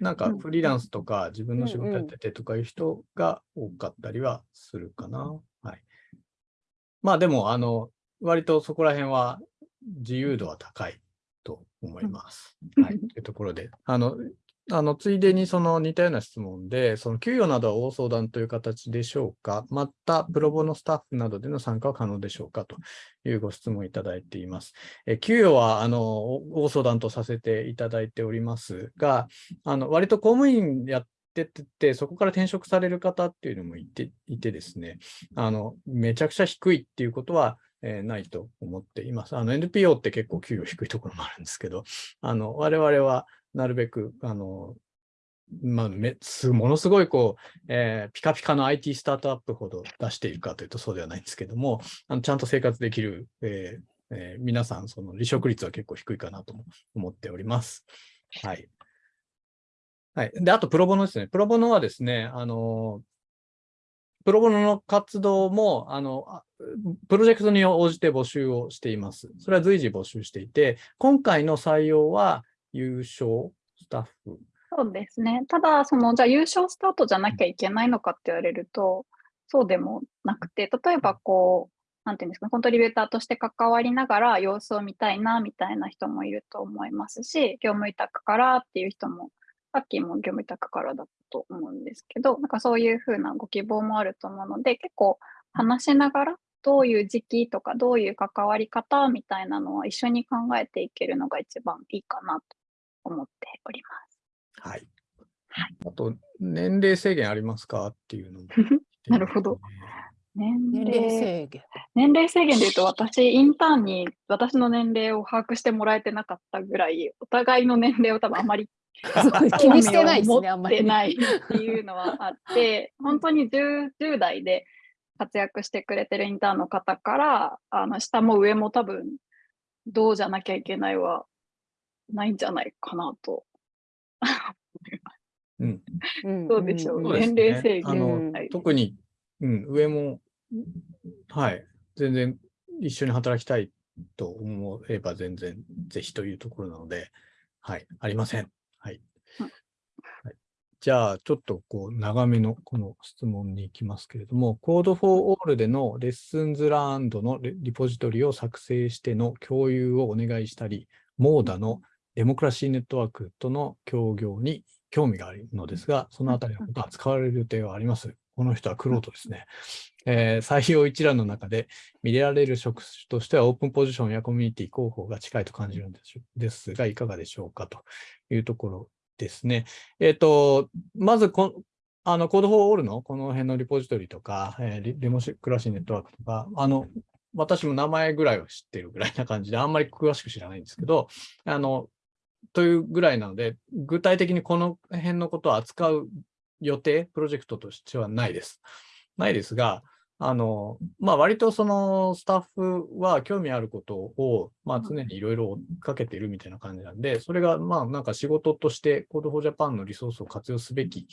なんかうんフリーランスとか自分の仕事やっててとかいう人が多かったりはするかな。はい。まあでも、あの、割とそこら辺は自由度は高いと思います。うんはい。というところで、あの、あの、ついでにその似たような質問で、その給与などは大相談という形でしょうか？また、プロボのスタッフなどでの参加は可能でしょうか？というご質問いただいています。え給与は、あの、大相談とさせていただいておりますが、あの、割と公務員やってて、そこから転職される方っていうのもいていてですね、あの、めちゃくちゃ低いっていうことは、えーないと思っています。NPO って結構給与低いところもあるんですけど、あの、我々はなるべく、あの、まあ、めすものすごいこう、えーピカピカの IT スタートアップほど出しているかというとそうではないんですけども、あのちゃんと生活できる、えーえー皆さん、その離職率は結構低いかなと思っております。はい。はい。で、あと、プロボノですね。プロボノはですね、あの、プロボノの活動も、あの、プロジェクトに応じて募集をしています。それは随時募集していて、今回の採用は優勝スタッフ。そうですね。ただ、その、じゃあ優勝スタートじゃなきゃいけないのかって言われると、そうでもなくて、例えばこう、なんていうんですか、コントリビューターとして関わりながら様子を見たいな、みたいな人もいると思いますし、業務委託からっていう人も、さっきも業務委託からだと思うんですけど、なんかそういうふうなご希望もあると思うので、結構話しながら、どういう時期とか、どういう関わり方みたいなのは一緒に考えていけるのが一番いいかなと思っております。はい。あと、年齢制限ありますか？っていうのも なるほど。年年齢齢制限。年齢制限でいうと、私、インターンに私の年齢を把握してもらえてなかったぐらい、お互いの年齢を多分あまり気に してないですね、あんまりね。持ってないっていうのはあって、本当に 10, 10代で活躍してくれてるインターンの方から、あの下も上も多分、どうじゃなきゃいけないはないんじゃないかなと。どうでしょう？そうです年齢制限特に、うん、上も、はい、全然一緒に働きたいと思えば全然ぜひというところなので、はい、ありません。じゃあ、ちょっとこう、長めのこの質問に行きますけれども、Code for All でのレッスンズランドのリポジトリを作成しての共有をお願いしたり、モーダのデモクラシーネットワークとの協業に興味があるのですが、そのあたりのことは使われる予定はあります。この人はクロートですね。えー採用一覧の中で見られる職種としてはオープンポジションやコミュニティ広報が近いと感じるんですが、いかがでしょうかというところですね。えっ、と、まずこ、あの、コードフォーオールのこの辺のリポジトリとか、えーリデモクラシーネットワークとか、あの、私も名前ぐらいは知ってるぐらいな感じで、あんまり詳しく知らないんですけど、あの、というぐらいなので、具体的にこの辺のことを扱う予定、プロジェクトとしてはないです。ないですが、あの、まあ、割とそのスタッフは興味あることを、まあ、常にいろいろ追っかけているみたいな感じなんで、それが、まあ、なんか仕事として Code for Japan のリソースを活用すべき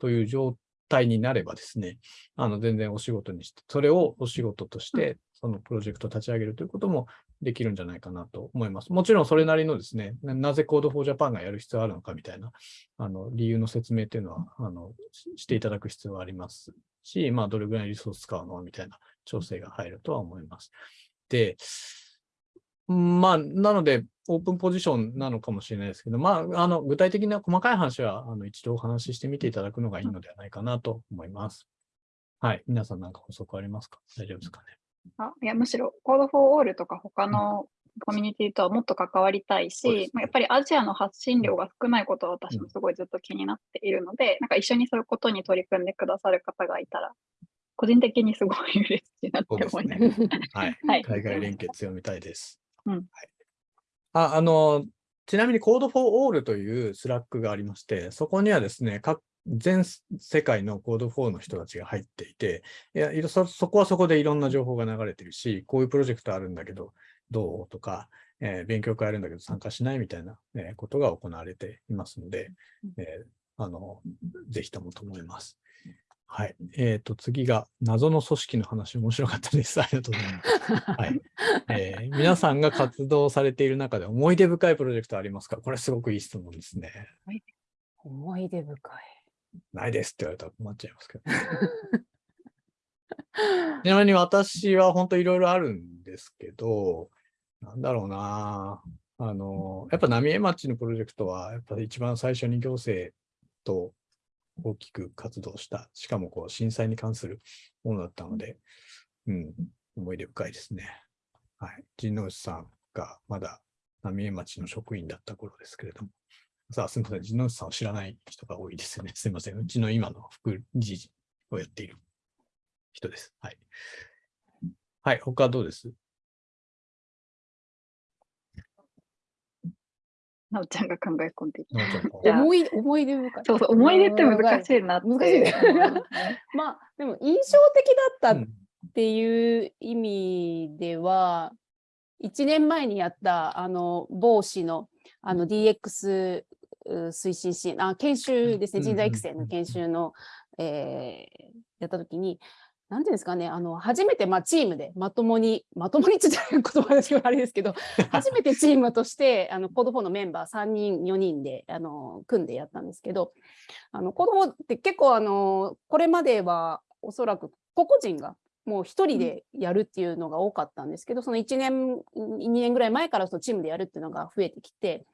という状態になればですね、あの、全然お仕事にして、それをお仕事として、そのプロジェクトを立ち上げるということもできるんじゃないかなと思います。もちろんそれなりのですね、なぜ Code for Japan がやる必要あるのかみたいな、あの、理由の説明っていうのは、あの、していただく必要はありますし、まあ、どれぐらいリソース使うのみたいな調整が入るとは思います。で、まあ、なので、オープンポジションなのかもしれないですけど、まあ、あの、具体的な細かい話は、あの、一度お話ししてみていただくのがいいのではないかなと思います。はい。皆さんなんか補足ありますか？大丈夫ですかね？あいやむしろ Code for All とか他のコミュニティとはもっと関わりたいし、ねまあ、やっぱりアジアの発信量が少ないことは私もすごいずっと気になっているので、なんか一緒にそういうことに取り組んでくださる方がいたら、個人的にすごい嬉しいなって思います。ね。はい。はい海外連携強めたいです。うんはい、ああの、ちなみに Code for All という Slack がありまして、そこにはですね、各全世界の Code for の人たちが入っていて、いやいろそそこはそこでいろんな情報が流れてるし、こういうプロジェクトあるんだけど、どうとか、えー勉強会あるんだけど参加しないみたいな、えーことが行われていますので、えーあの、ぜひともと思います。はい。えっ、と、次が謎の組織の話、面白かったです。ありがとうございます。はい。えー皆さんが活動されている中で思い出深いプロジェクトありますか？これすごくいい質問ですね。思い出深い。ないですって言われたら困っちゃいますけど。ちなみに私は本当いろいろあるんですけど、なんだろうなあの、やっぱ浪江町のプロジェクトは、やっぱり一番最初に行政と大きく活動した、しかもこう震災に関するものだったので、うん、思い出深いですね。はい。陣内さんがまだ浪江町の職員だった頃ですけれども、さあ、すみません。陣内さんを知らない人が多いですよね。すみません。うちの今の副理事をやっている人です。はい。はい。他どうです？なおちゃんが考え込んでいる。なおちゃんじゃあ思い思い出深い。そうそう、思い出って難しいなって。難しいね まあ、でも印象的だったっうんていう意味では、1年前にやったあの某市のあの DX う推進支援あ研修ですね、うん人材育成の研修の、えーやったときに、なんていうんですかね、あの初めてまあチームでまともに、まともにって言ったら言葉ですけどあれですけど、初めてチームとしてあのコード4のメンバー3人、4人であの組んでやったんですけど、あのコード4って結構あのこれまではおそらく個々人がもう一人でやるっていうのが多かったんですけど、その1年、2年ぐらい前からそのチームでやるっていうのが増えてきて、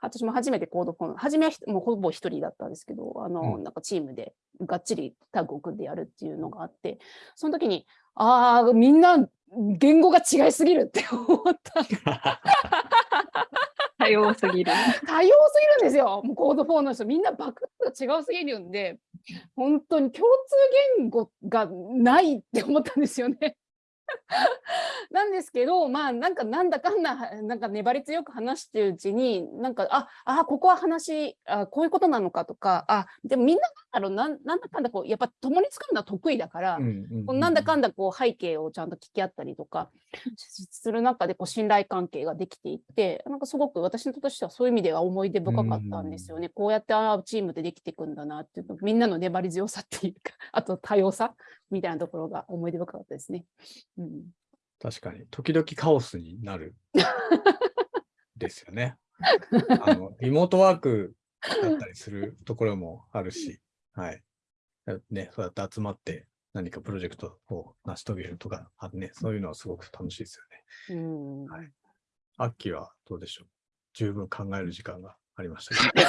私も初めてコードフォン、初めはひもうほぼ一人だったんですけど、あの、うんなんかチームでがっちりタッグを組んでやるっていうのがあって、その時に、ああ、みんな言語が違いすぎるって思った。多様すぎる。多様すぎるんですよ。もうコード4の人、みんなバクッが違うすぎるんで、本当に共通言語がないって思ったんですよね。なんですけど、まあ、なんかなんだかんだ、なんか粘り強く話してるうちに、なんか、あ、あ、ここは話、あこういうことなのかとか、あ、でもみんななんだろう、なんなんだかんだこう、やっぱ共に作るのは得意だから、うんこうなんだかんんだこう背景をちゃんと聞き合ったりとかしする中でこう信頼関係ができていってなんかすごく私のとしてはそういう意味では思い出深かったんですよね。こうやってああチームでできていくんだなっていうのみんなの粘り強さっていうか あと多様さみたいなところが思い出深かったですね。うん、確かに、時々カオスになる。ですよね。あの、リモートワークだったりするところもあるし、はい。ね、そうやって集まって何かプロジェクトを成し遂げるとか、あね、そういうのはすごく楽しいですよね。うんはいアッキーはどうでしょう？十分考える時間がありましたけど。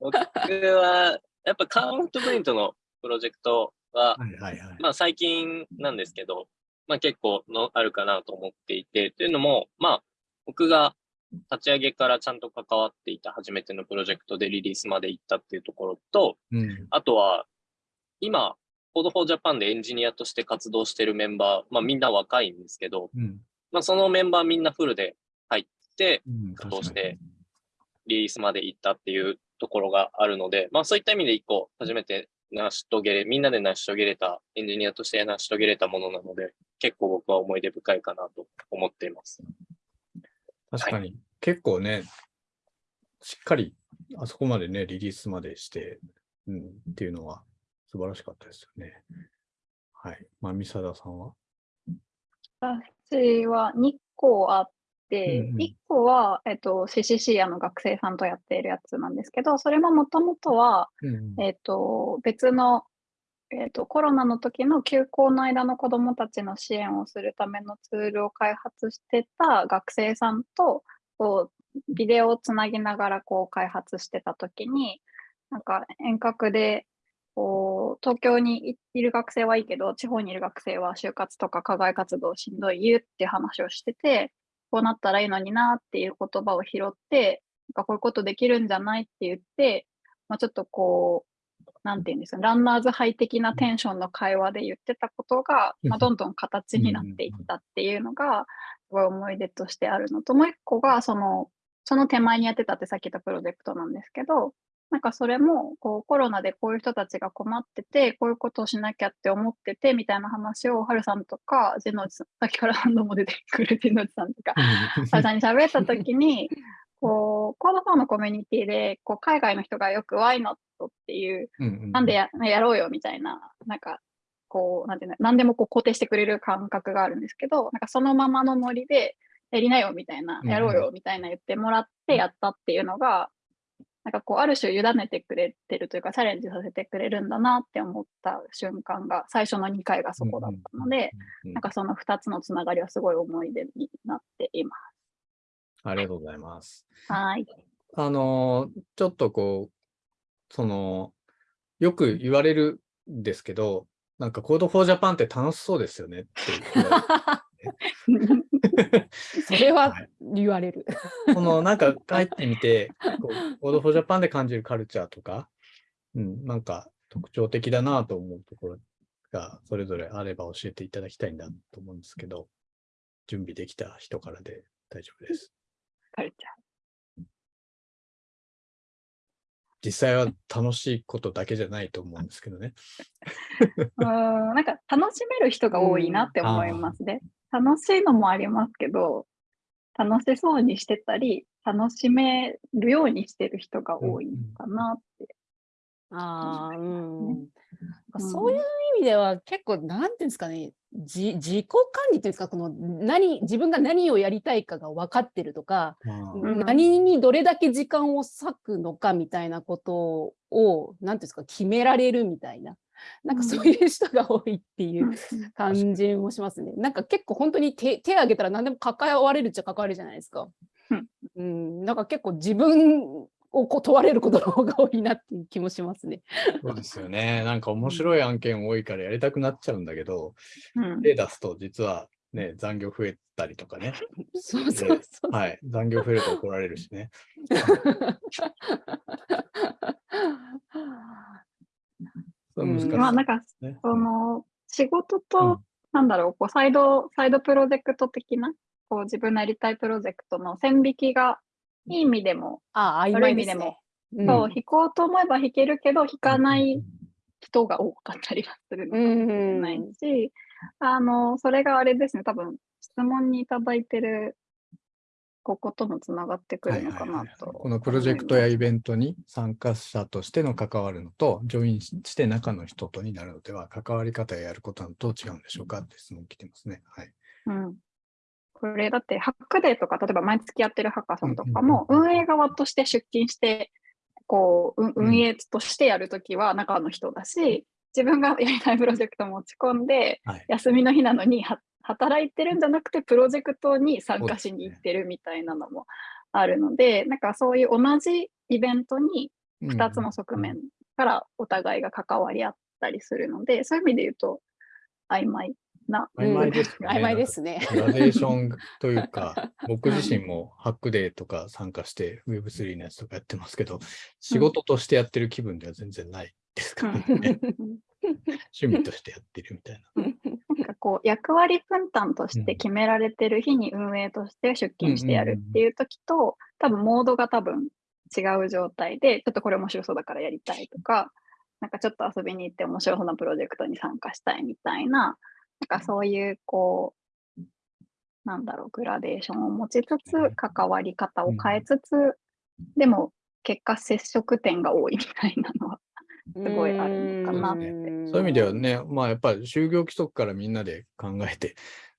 僕は、やっぱカウントプリントのプロジェクトは、はいはいはい。まあ最近なんですけど、まあ結構のあるかなと思っていて、というのも、まあ僕が立ち上げからちゃんと関わっていた初めてのプロジェクトでリリースまで行ったっていうところと、うん。あとは今、Code for Japan でエンジニアとして活動してるメンバー、まあみんな若いんですけど、うん。まあそのメンバーみんなフルで入って、うん、どうしてリリースまで行ったっていうところがあるので、まあそういった意味で一個初めて成し遂げれ、みんなで成し遂げれた、エンジニアとして成し遂げれたものなので、結構僕は思い出深いかなと思っています。確かに、結構ね、しっかりあそこまでね、リリースまでして、うん、っていうのは素晴らしかったですよね。はい。まあ、三貞さんは？私は2個あって、うんうん1個は、えっと、CCC あの学生さんとやっているやつなんですけど、それももともとは、うんえっと、別の、えっと、コロナの時の休校の間の子どもたちの支援をするためのツールを開発してた学生さんと、こう、ビデオをつなぎながらこう開発してた時に、なんか遠隔で、こう、東京にいいる学生はいいけど、地方にいる学生は就活とか課外活動しんどいっていう話をしてて、こうなったらいいのになっていう言葉を拾って、なんかこういうことできるんじゃないって言って、まあ、ちょっとこう、なんていうんですか、ランナーズハイ的なテンションの会話で言ってたことが、まあ、どんどん形になっていったっていうのが、すごい思い出としてあるのと、もう一個が、その、その手前にやってたってさっき言ったプロジェクトなんですけど、なんかそれもこうコロナでこういう人たちが困ってて、こういうことをしなきゃって思っててみたいな話を、はるさんとか、ジェノジさん、さっきから何度も出てくるジェノジさんとか、はるさんに喋ったときに、こう、コードファーのコミュニティで、こう、海外の人がよく Why not っていう、なんでややろうよみたいな、なんか、こう、なんていうの、何でもこう肯定してくれる感覚があるんですけど、なんかそのままのノリで、やりなよみたいな、やろうよみたいな言ってもらってやったっていうのが、なんかこう、ある種委ねてくれてるというか、チャレンジさせてくれるんだなって思った瞬間が、最初の2回がそこだったので、うん、なんかその2つのつながりはすごい思い出になっていまありがとうございます。す。はい。あのー、ちょっとこう、その、よく言われるんですけど、なんか Code for Japan って楽しそうですよねって それははい言われる。そのなんか帰ってみて、こう Code for Japan で感じるカルチャーとか、うん、なんか特徴的だなと思うところがそれぞれあれば教えていただきたいんだと思うんですけど、準備できた人からで大丈夫です。カルチャー。実際は楽しいことだけじゃないと思うんですけどね。うーんなんか楽しめる人が多いなって思いますね。楽しいのもありますけど、楽しそうにしてたり、楽しめるようにしてる人が多いのかなって。ああ、うん。そういう意味では結構、なんていうんですかね、じ自己管理というか、この何、自分が何をやりたいかが分かってるとか、うん。何にどれだけ時間を割くのかみたいなことを、なんていうんですか、決められるみたいな、なんかそういう人が多いっていう感じもしますね。なんか結構本当に手手挙げたら何でも関われるっちゃ関われるじゃないですか。うんうん、なんか結構自分を断れることの方が多いなっていう気もしますね。そうですよね。なんか面白い案件多いからやりたくなっちゃうんだけど、うん手出すと実はね、残業増えたりとかね。そうそうそう。はい。残業増えると怒られるしね。そう難しいうん。まあなんか、ね。その、仕事うん。と、なんだろう、こう、サイド、サイドプロジェクト的な、こう、自分のやりたいプロジェクトの線引きが、いい意味でも、ああ、い昧ですね。意味でも。うん。そう、弾こうと思えば弾けるけど、弾かない人が多かったりはするのかもしれないし、あの、それがあれですね、多分、質問にいただいてる、ここともつながってくるのかなと。このプロジェクトやインベントに参加者としての関わるのと、ジョインして中の人とになるのでは、関わり方ややることはどう違うんでしょうか？って質問来てますね。はい。ト。うん。これだって、ハックデーとか、例えば毎月やってるハッカソンとかうんも、運営側として出勤して、こう、運営としてやるときは中の人だし、自分がやりたいプロジェクト持ち込んで、はい。休みの日なのには働いてるんじゃなくてプロジェクトに参加しに行ってるみたいなのもあるので、なんかそういう同じイベントに2つの側面からお互いが関わり合ったりするので、そういう意味で言うと曖昧な。曖昧ですよね。曖昧ですね。グラデーションというか、僕自身もハックデーとか参加して Web3 のやつとかやってますけど、仕事としてやってる気分では全然ないですか？らね。趣味としてやってるみたいな。なんかこう役割分担として決められてる日に運営として出勤してやるっていう時と、多分モードが多分違う状態で、ちょっとこれ面白そうだからやりたいとか、なんかちょっと遊びに行って面白そうなプロジェクトに参加したいみたいな、なんかそういうこう、なんだろう、グラデーションを持ちつつ、関わり方を変えつつ、でも結果接触点が多いみたいなのはすごいあるのかなって。そういう意味ではね、まあやっぱり就業規則からみんなで考えて、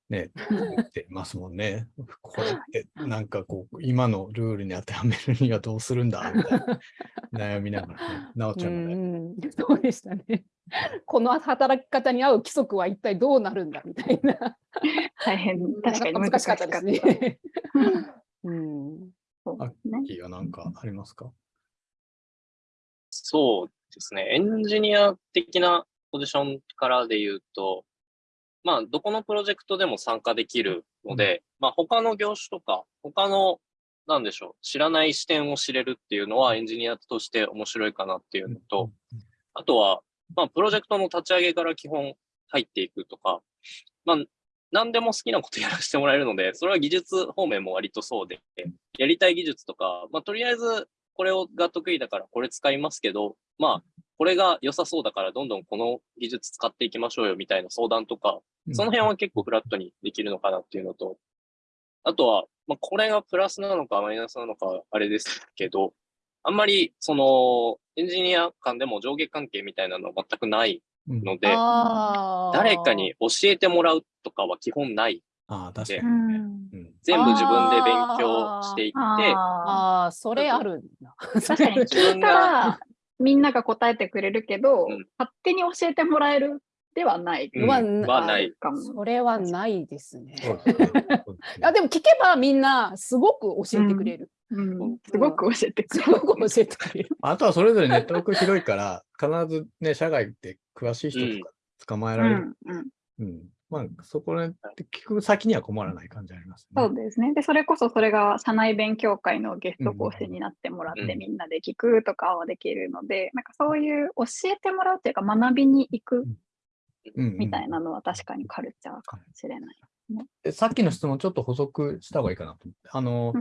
ね、やってますもんね。これってなんかこう、今のルールに当てはめるにはどうするんだみたいな悩みながらね、なおちゃんがね、うんそうでしたね。この働き方に合う規則は一体どうなるんだみたいな。大変、確かに難しかったですね。うんそうですね。キーは何かありますか？そうですね。エンジニア的なポジションからで言うと、まあ、どこのプロジェクトでも参加できるので、まあ、他の業種とか、他の、なんでしょう、知らない視点を知れるっていうのはエンジニアとして面白いかなっていうのと、あとは、まあ、プロジェクトの立ち上げから基本入っていくとか、まあ、何でも好きなことやらせてもらえるので、それは技術方面も割とそうで、やりたい技術とか、まあ、とりあえずこれをが得意だからこれ使いますけど、まあ、これが良さそうだからどんどんこの技術使っていきましょうよみたいな相談とか、その辺は結構フラットにできるのかなっていうのと、あとは、まあ、これがプラスなのかマイナスなのかあれですけど、あんまりそのエンジニア間でも上下関係みたいなのは全くないうんので、誰かに教えてもらうとかは基本ない。ああ、確かでに。うんうん全部自分で勉強していって、あああ、それあるんだ。ー確かに聞いたらみんなが答えてくれるけど、うん勝手に教えてもらえるではないうんははない。かも。それはないですね。あでも聞けばみんなすごく教えてくれる。うん、すごく教えてくすれる。ごく教えてくれる。あとはそれぞれネットワーク広いから、必ずね、社外で詳しい人とか捕まえられる。うんうんうん。まあ、そこね、聞く先には困らない感じありますね。そうですね。で、それこそそれが社内勉強会のゲスト講師になってもらって、うんみんなで聞くとかはできるので、なんかそういう教えてもらうっていうか学びに行くうんうんみたいなのは確かにカルチャーかもしれない。でさっきの質問ちょっと補足した方がいいかなと思って。あの、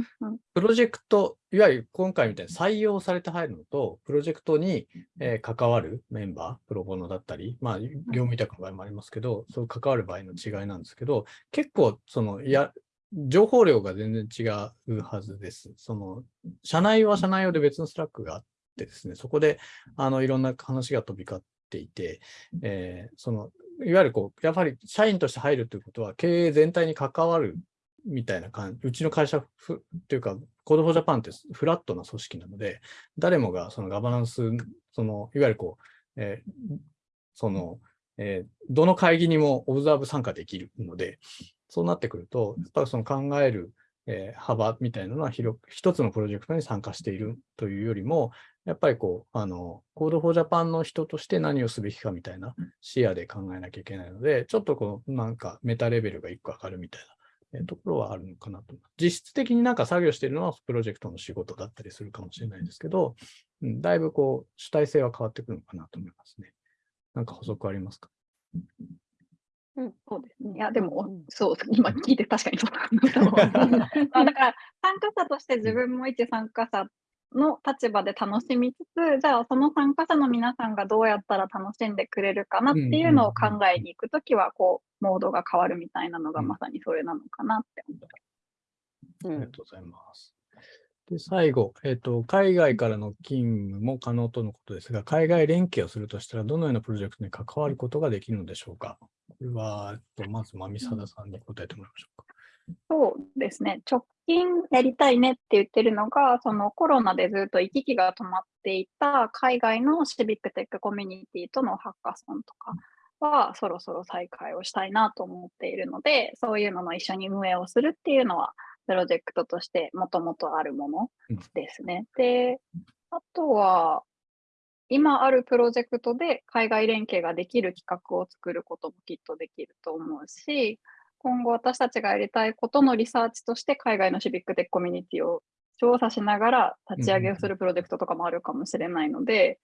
プロジェクト、いわゆる今回みたいに採用されて入るのと、プロジェクトに、えー関わるメンバー、プロボノだったり、まあ、業務委託の場合もありますけど、そう関わる場合の違いなんですけど、結構、その、いや、情報量が全然違うはずです。その、社内は社内用で別の Slack があってですね、そこで、あの、いろんな話が飛び交っていて、えーその、いわゆるこう、やっぱり社員として入るということは、経営全体に関わるみたいな感じ、うちの会社ふというか、 Code for Japan ってフラットな組織なので、誰もがそのガバナンス、その、いわゆるこう、えーその、えーどの会議にもオブザーブ参加できるので、そうなってくると、やっぱりその考える、えー幅みたいなのは広く、一つのプロジェクトに参加しているというよりも、やっぱりこう、あの、 Code for Japan の人として何をすべきかみたいな視野で考えなきゃいけないので、ちょっとこう、なんかメタレベルが一個上がるみたいなえーところはあるのかなと。実質的になんか作業しているのはプロジェクトの仕事だったりするかもしれないですけど、うん、だいぶこう主体性は変わってくるのかなと思いますね。なんか補足ありますか？そうですね。いや、でも、うんそう、今聞いて確かにそうだと思う。あだから、参加者として自分も一参加者の立場で楽しみつつ、じゃあその参加者の皆さんがどうやったら楽しんでくれるかなっていうのを考えに行くときは、こう、モードが変わるみたいなのがうんまさにそれなのかなって思う。うんありがとうございます。で、最後、えっ、と、海外からの勤務も可能とのことですが、海外連携をするとしたら、どのようなプロジェクトに関わることができるのでしょうか？これは、まず、まみさださんに答えてもらいましょうか。そうですね。直近やりたいねって言ってるのが、そのコロナでずっと行き来が止まっていた海外のシビックテックコミュニティとのハッカソンとかはそろそろ再開をしたいなと思っているので、そういうのの一緒に運営をするっていうのは、プロジェクトとしてもともとあるものですね。で、あとは、今あるプロジェクトで海外連携ができる企画を作ることもきっとできると思うし、今後私たちがやりたいことのリサーチとして海外のシビックテックコミュニティを調査しながら立ち上げをするプロジェクトとかもあるかもしれないので、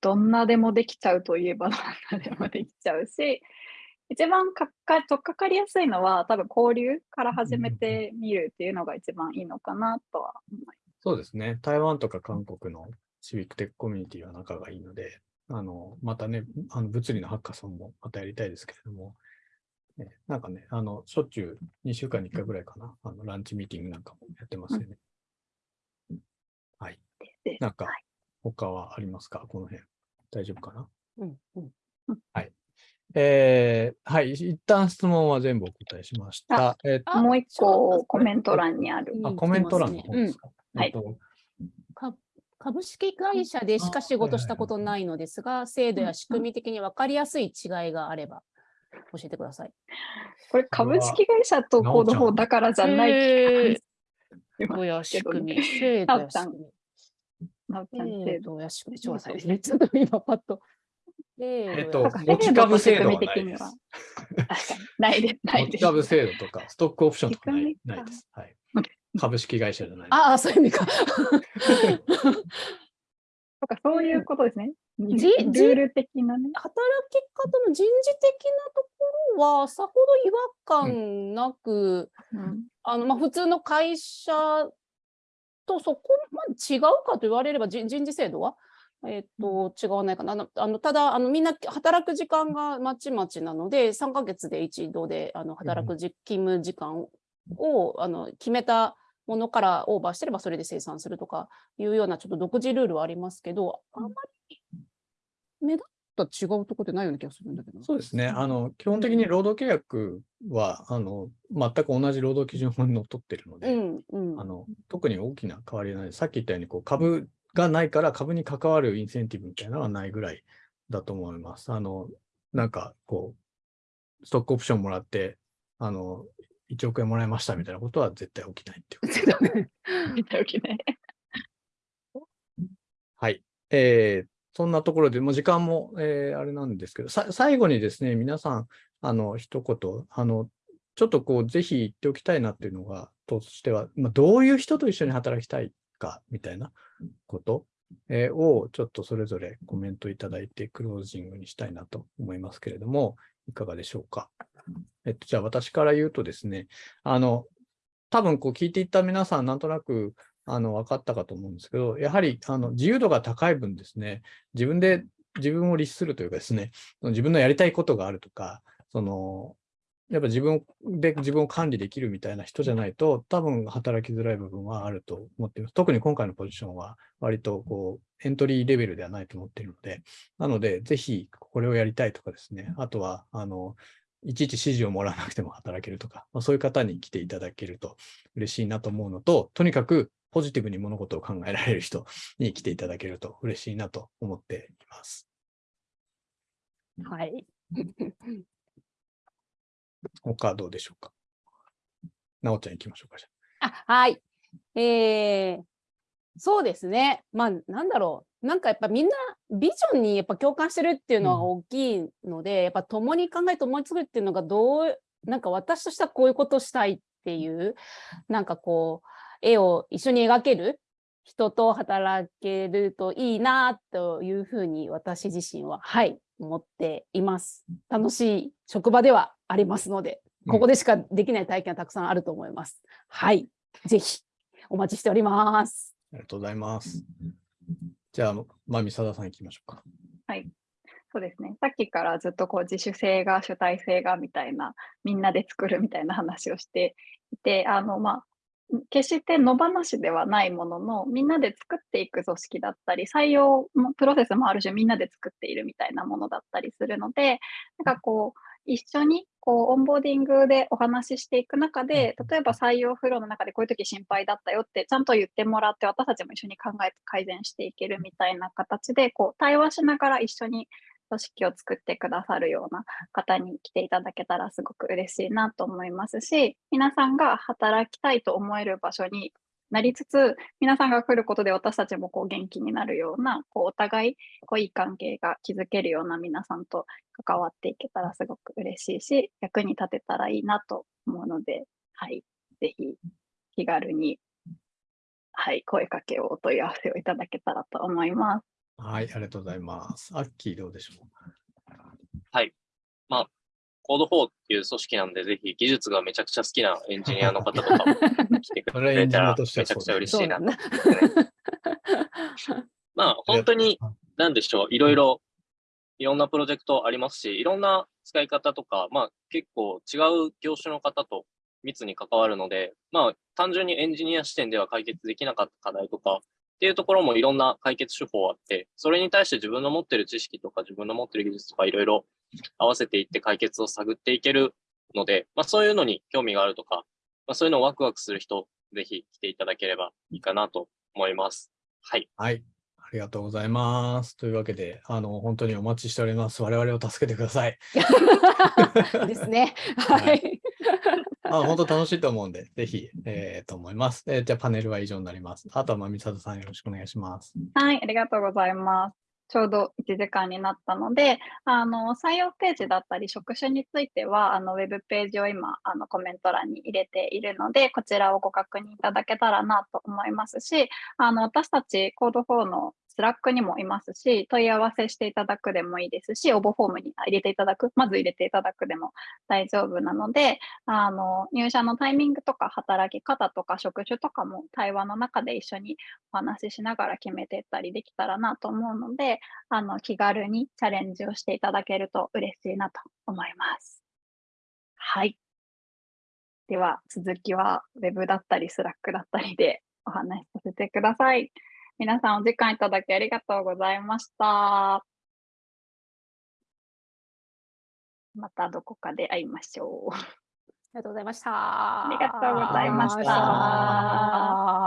どんなでもできちゃうといえばどんなでもできちゃうし、一番かかとっかかりやすいのは多分交流から始めてみるっていうのが一番いいのかなとは思います。そうですね。台湾とか韓国のシビックテックコミュニティは仲がいいので、あの、またね、あの物理のハッカソンもまたやりたいですけれども、えなんかね、あの、しょっちゅう2週間に1回ぐらいかな、あの、ランチミーティングなんかもやってますよね。はい。でなんかはい、他はありますか？この辺。大丈夫かな？うんうん えーはい。一旦質問は全部お答えしました。えっとあもう一個コメント欄にある。あ、うんコメント欄の方ですか？うんえっとか株式会社でしか仕事したことないのですが、制度や仕組み的に分かりやすい違いがあれば教えてください。これ株式会社とコード4だからじゃない制度や仕組み、け制度や仕組み。制制度。度や仕組み、ちょっと待ってねちょっと今パッと。えっと持ち株制度はな。ないです。ないです。持ち株制度とか、ストックオプションとかない仕組みかないです。はい。株式会社じゃない。ああ、そういう意味か。そういうことですね。ルじール的なね。働き方の人事的なところは、さほど違和感なく、うんあのまあ、普通の会社とそこまで違うかと言われれば、人人事制度は、えっと違わないかな。あのただあの、みんな働く時間がまちまちなので、3ヶ月で一度であの働くじ勤務時間をあの決めたものからオーバーしてればそれで生産するとかいうようなちょっと独自ルールはありますけど、あんまり目立った違うところってないような気がするんだけど。そうですね。あの、基本的に労働契約は、あの、全く同じ労働基準法にのっとってるのうで、んうんあの、特に大きな変わりはない。さっき言ったように、こう、株がないから株に関わるインセンティブみたいなのはないぐらいだと思います。あの、なんか、こう、ストックオプションもらって、あの、1億円もらいましたみたいなことは絶対起きないっていうことです。見ておきね。はい。えーそんなところで、もう時間も、えーあれなんですけど、さ最後にですね、皆さん、あの、一言、あの、ちょっとこう、ぜひ言っておきたいなっていうのが、としては、まあ、どういう人と一緒に働きたいか、みたいなこと、えーを、ちょっとそれぞれコメントいただいて、クロージングにしたいなと思いますけれども、いかがでしょうか？えっと、じゃあ私から言うとですね、あの、多分こう聞いていった皆さん、なんとなく、あの、分かったかと思うんですけど、やはり、あの、自由度が高い分ですね、自分で自分を律するというかですね、自分のやりたいことがあるとか、その、やっぱ自分で自分を管理できるみたいな人じゃないと、多分働きづらい部分はあると思っています。特に今回のポジションは、割とこう、エントリーレベルではないと思っているので、なので、ぜひこれをやりたいとかですね、あとは、あの、いちいち指示をもらわなくても働けるとか、まあ、そういう方に来ていただけると嬉しいなと思うのと、とにかくポジティブに物事を考えられる人に来ていただけると嬉しいなと思っています。はい。他はどうでしょうか？なおちゃん行きましょうか。じゃあはい。えー、そうですね。まあ、なんだろう。なんかやっぱみんなビジョンにやっぱ共感してるっていうのは大きいので、やっぱ共に考えて思いつくっていうのがどう、なんか私としてはこういうことしたいっていう、なんかこう、絵を一緒に描ける人と働けるといいなというふうに私自身は、はい、思っています。楽しい職場ではありますので、ここでしかできない体験はたくさんあると思います。はい、ぜひお待ちしております。ありがとうございます。じゃあ、まみさださん行きましょうか。そうですね。さっきからずっとこう自主性が主体性がみたいな、みんなで作るみたいな話をしていて、あの、まあ、決して野放しではないものの、みんなで作っていく組織だったり、採用もプロセスもある種みんなで作っているみたいなものだったりするので、なんかこう、一緒にこうオンボーディングでお話ししていく中で、例えば採用フローの中でこういう時心配だったよってちゃんと言ってもらって、私たちも一緒に考えて改善していけるみたいな形で、こう対話しながら一緒に組織を作ってくださるような方に来ていただけたらすごく嬉しいなと思いますし、皆さんが働きたいと思える場所になりつつ、皆さんが来ることで私たちもこう元気になるような、こうお互いこういい関係が築けるような皆さんと関わっていけたらすごく嬉しいし、役に立てたらいいなと思うので、はい、ぜひ気軽に、はい、声かけをお問い合わせをいただけたらと思います。はい、ありがとうございます。アッキーどうでしょう？コード4っていう組織なんで、ぜひ技術がめちゃくちゃ好きなエンジニアの方とかも 来てくそれたらとしてはめちゃくちゃ嬉しいな。まあ、本当に、なんでしょう、いろいろ、いろんなプロジェクトありますし、いろんな使い方とか、まあ、結構違う業種の方と密に関わるので、まあ、単純にエンジニア視点では解決できなかった課題とかっっていうところもいろんな解決手法あって、それに対して自分の持ってる知識とか自分の持ってる技術とかいろいろ合わせていって解決を探っていけるので、まあそういうのに興味があるとか、まあそういうのをワクワクする人、ぜひ来ていただければいいかなと思います。はい。はい。ありがとうございます。というわけで、あの、本当にお待ちしております。我々を助けてください。ですね。は はいい。あ本当楽しいと思うんで、ぜひ、えーと思います。えーじゃあ、パネルは以上になります。あとは、まみさとさんよろしくお願いします。はい、ありがとうございます。ちょうど1時間になったので、あの採用ページだったり職種については、あのウェブページを今あのコメント欄に入れているので、こちらをご確認いただけたらなと思いますし、あの私たち Code for の Slack にもいますし、問い合わせしていただくでもいいですし、応募フォームに入れていただく、まず入れていただくでも大丈夫なので、あの入社のタイミングとか働き方とか職種とかも対話の中で一緒にお話ししながら決めていったりできたらなと思うので、あの気軽にチャレンジをしていただけると嬉しいなと思います。はい。では続きは Web だったり Slack だったりでお話しさせてください。皆さんお時間いただきありがとうございました。またどこかで会いましょう。ありがとうございました。ありがとうございました。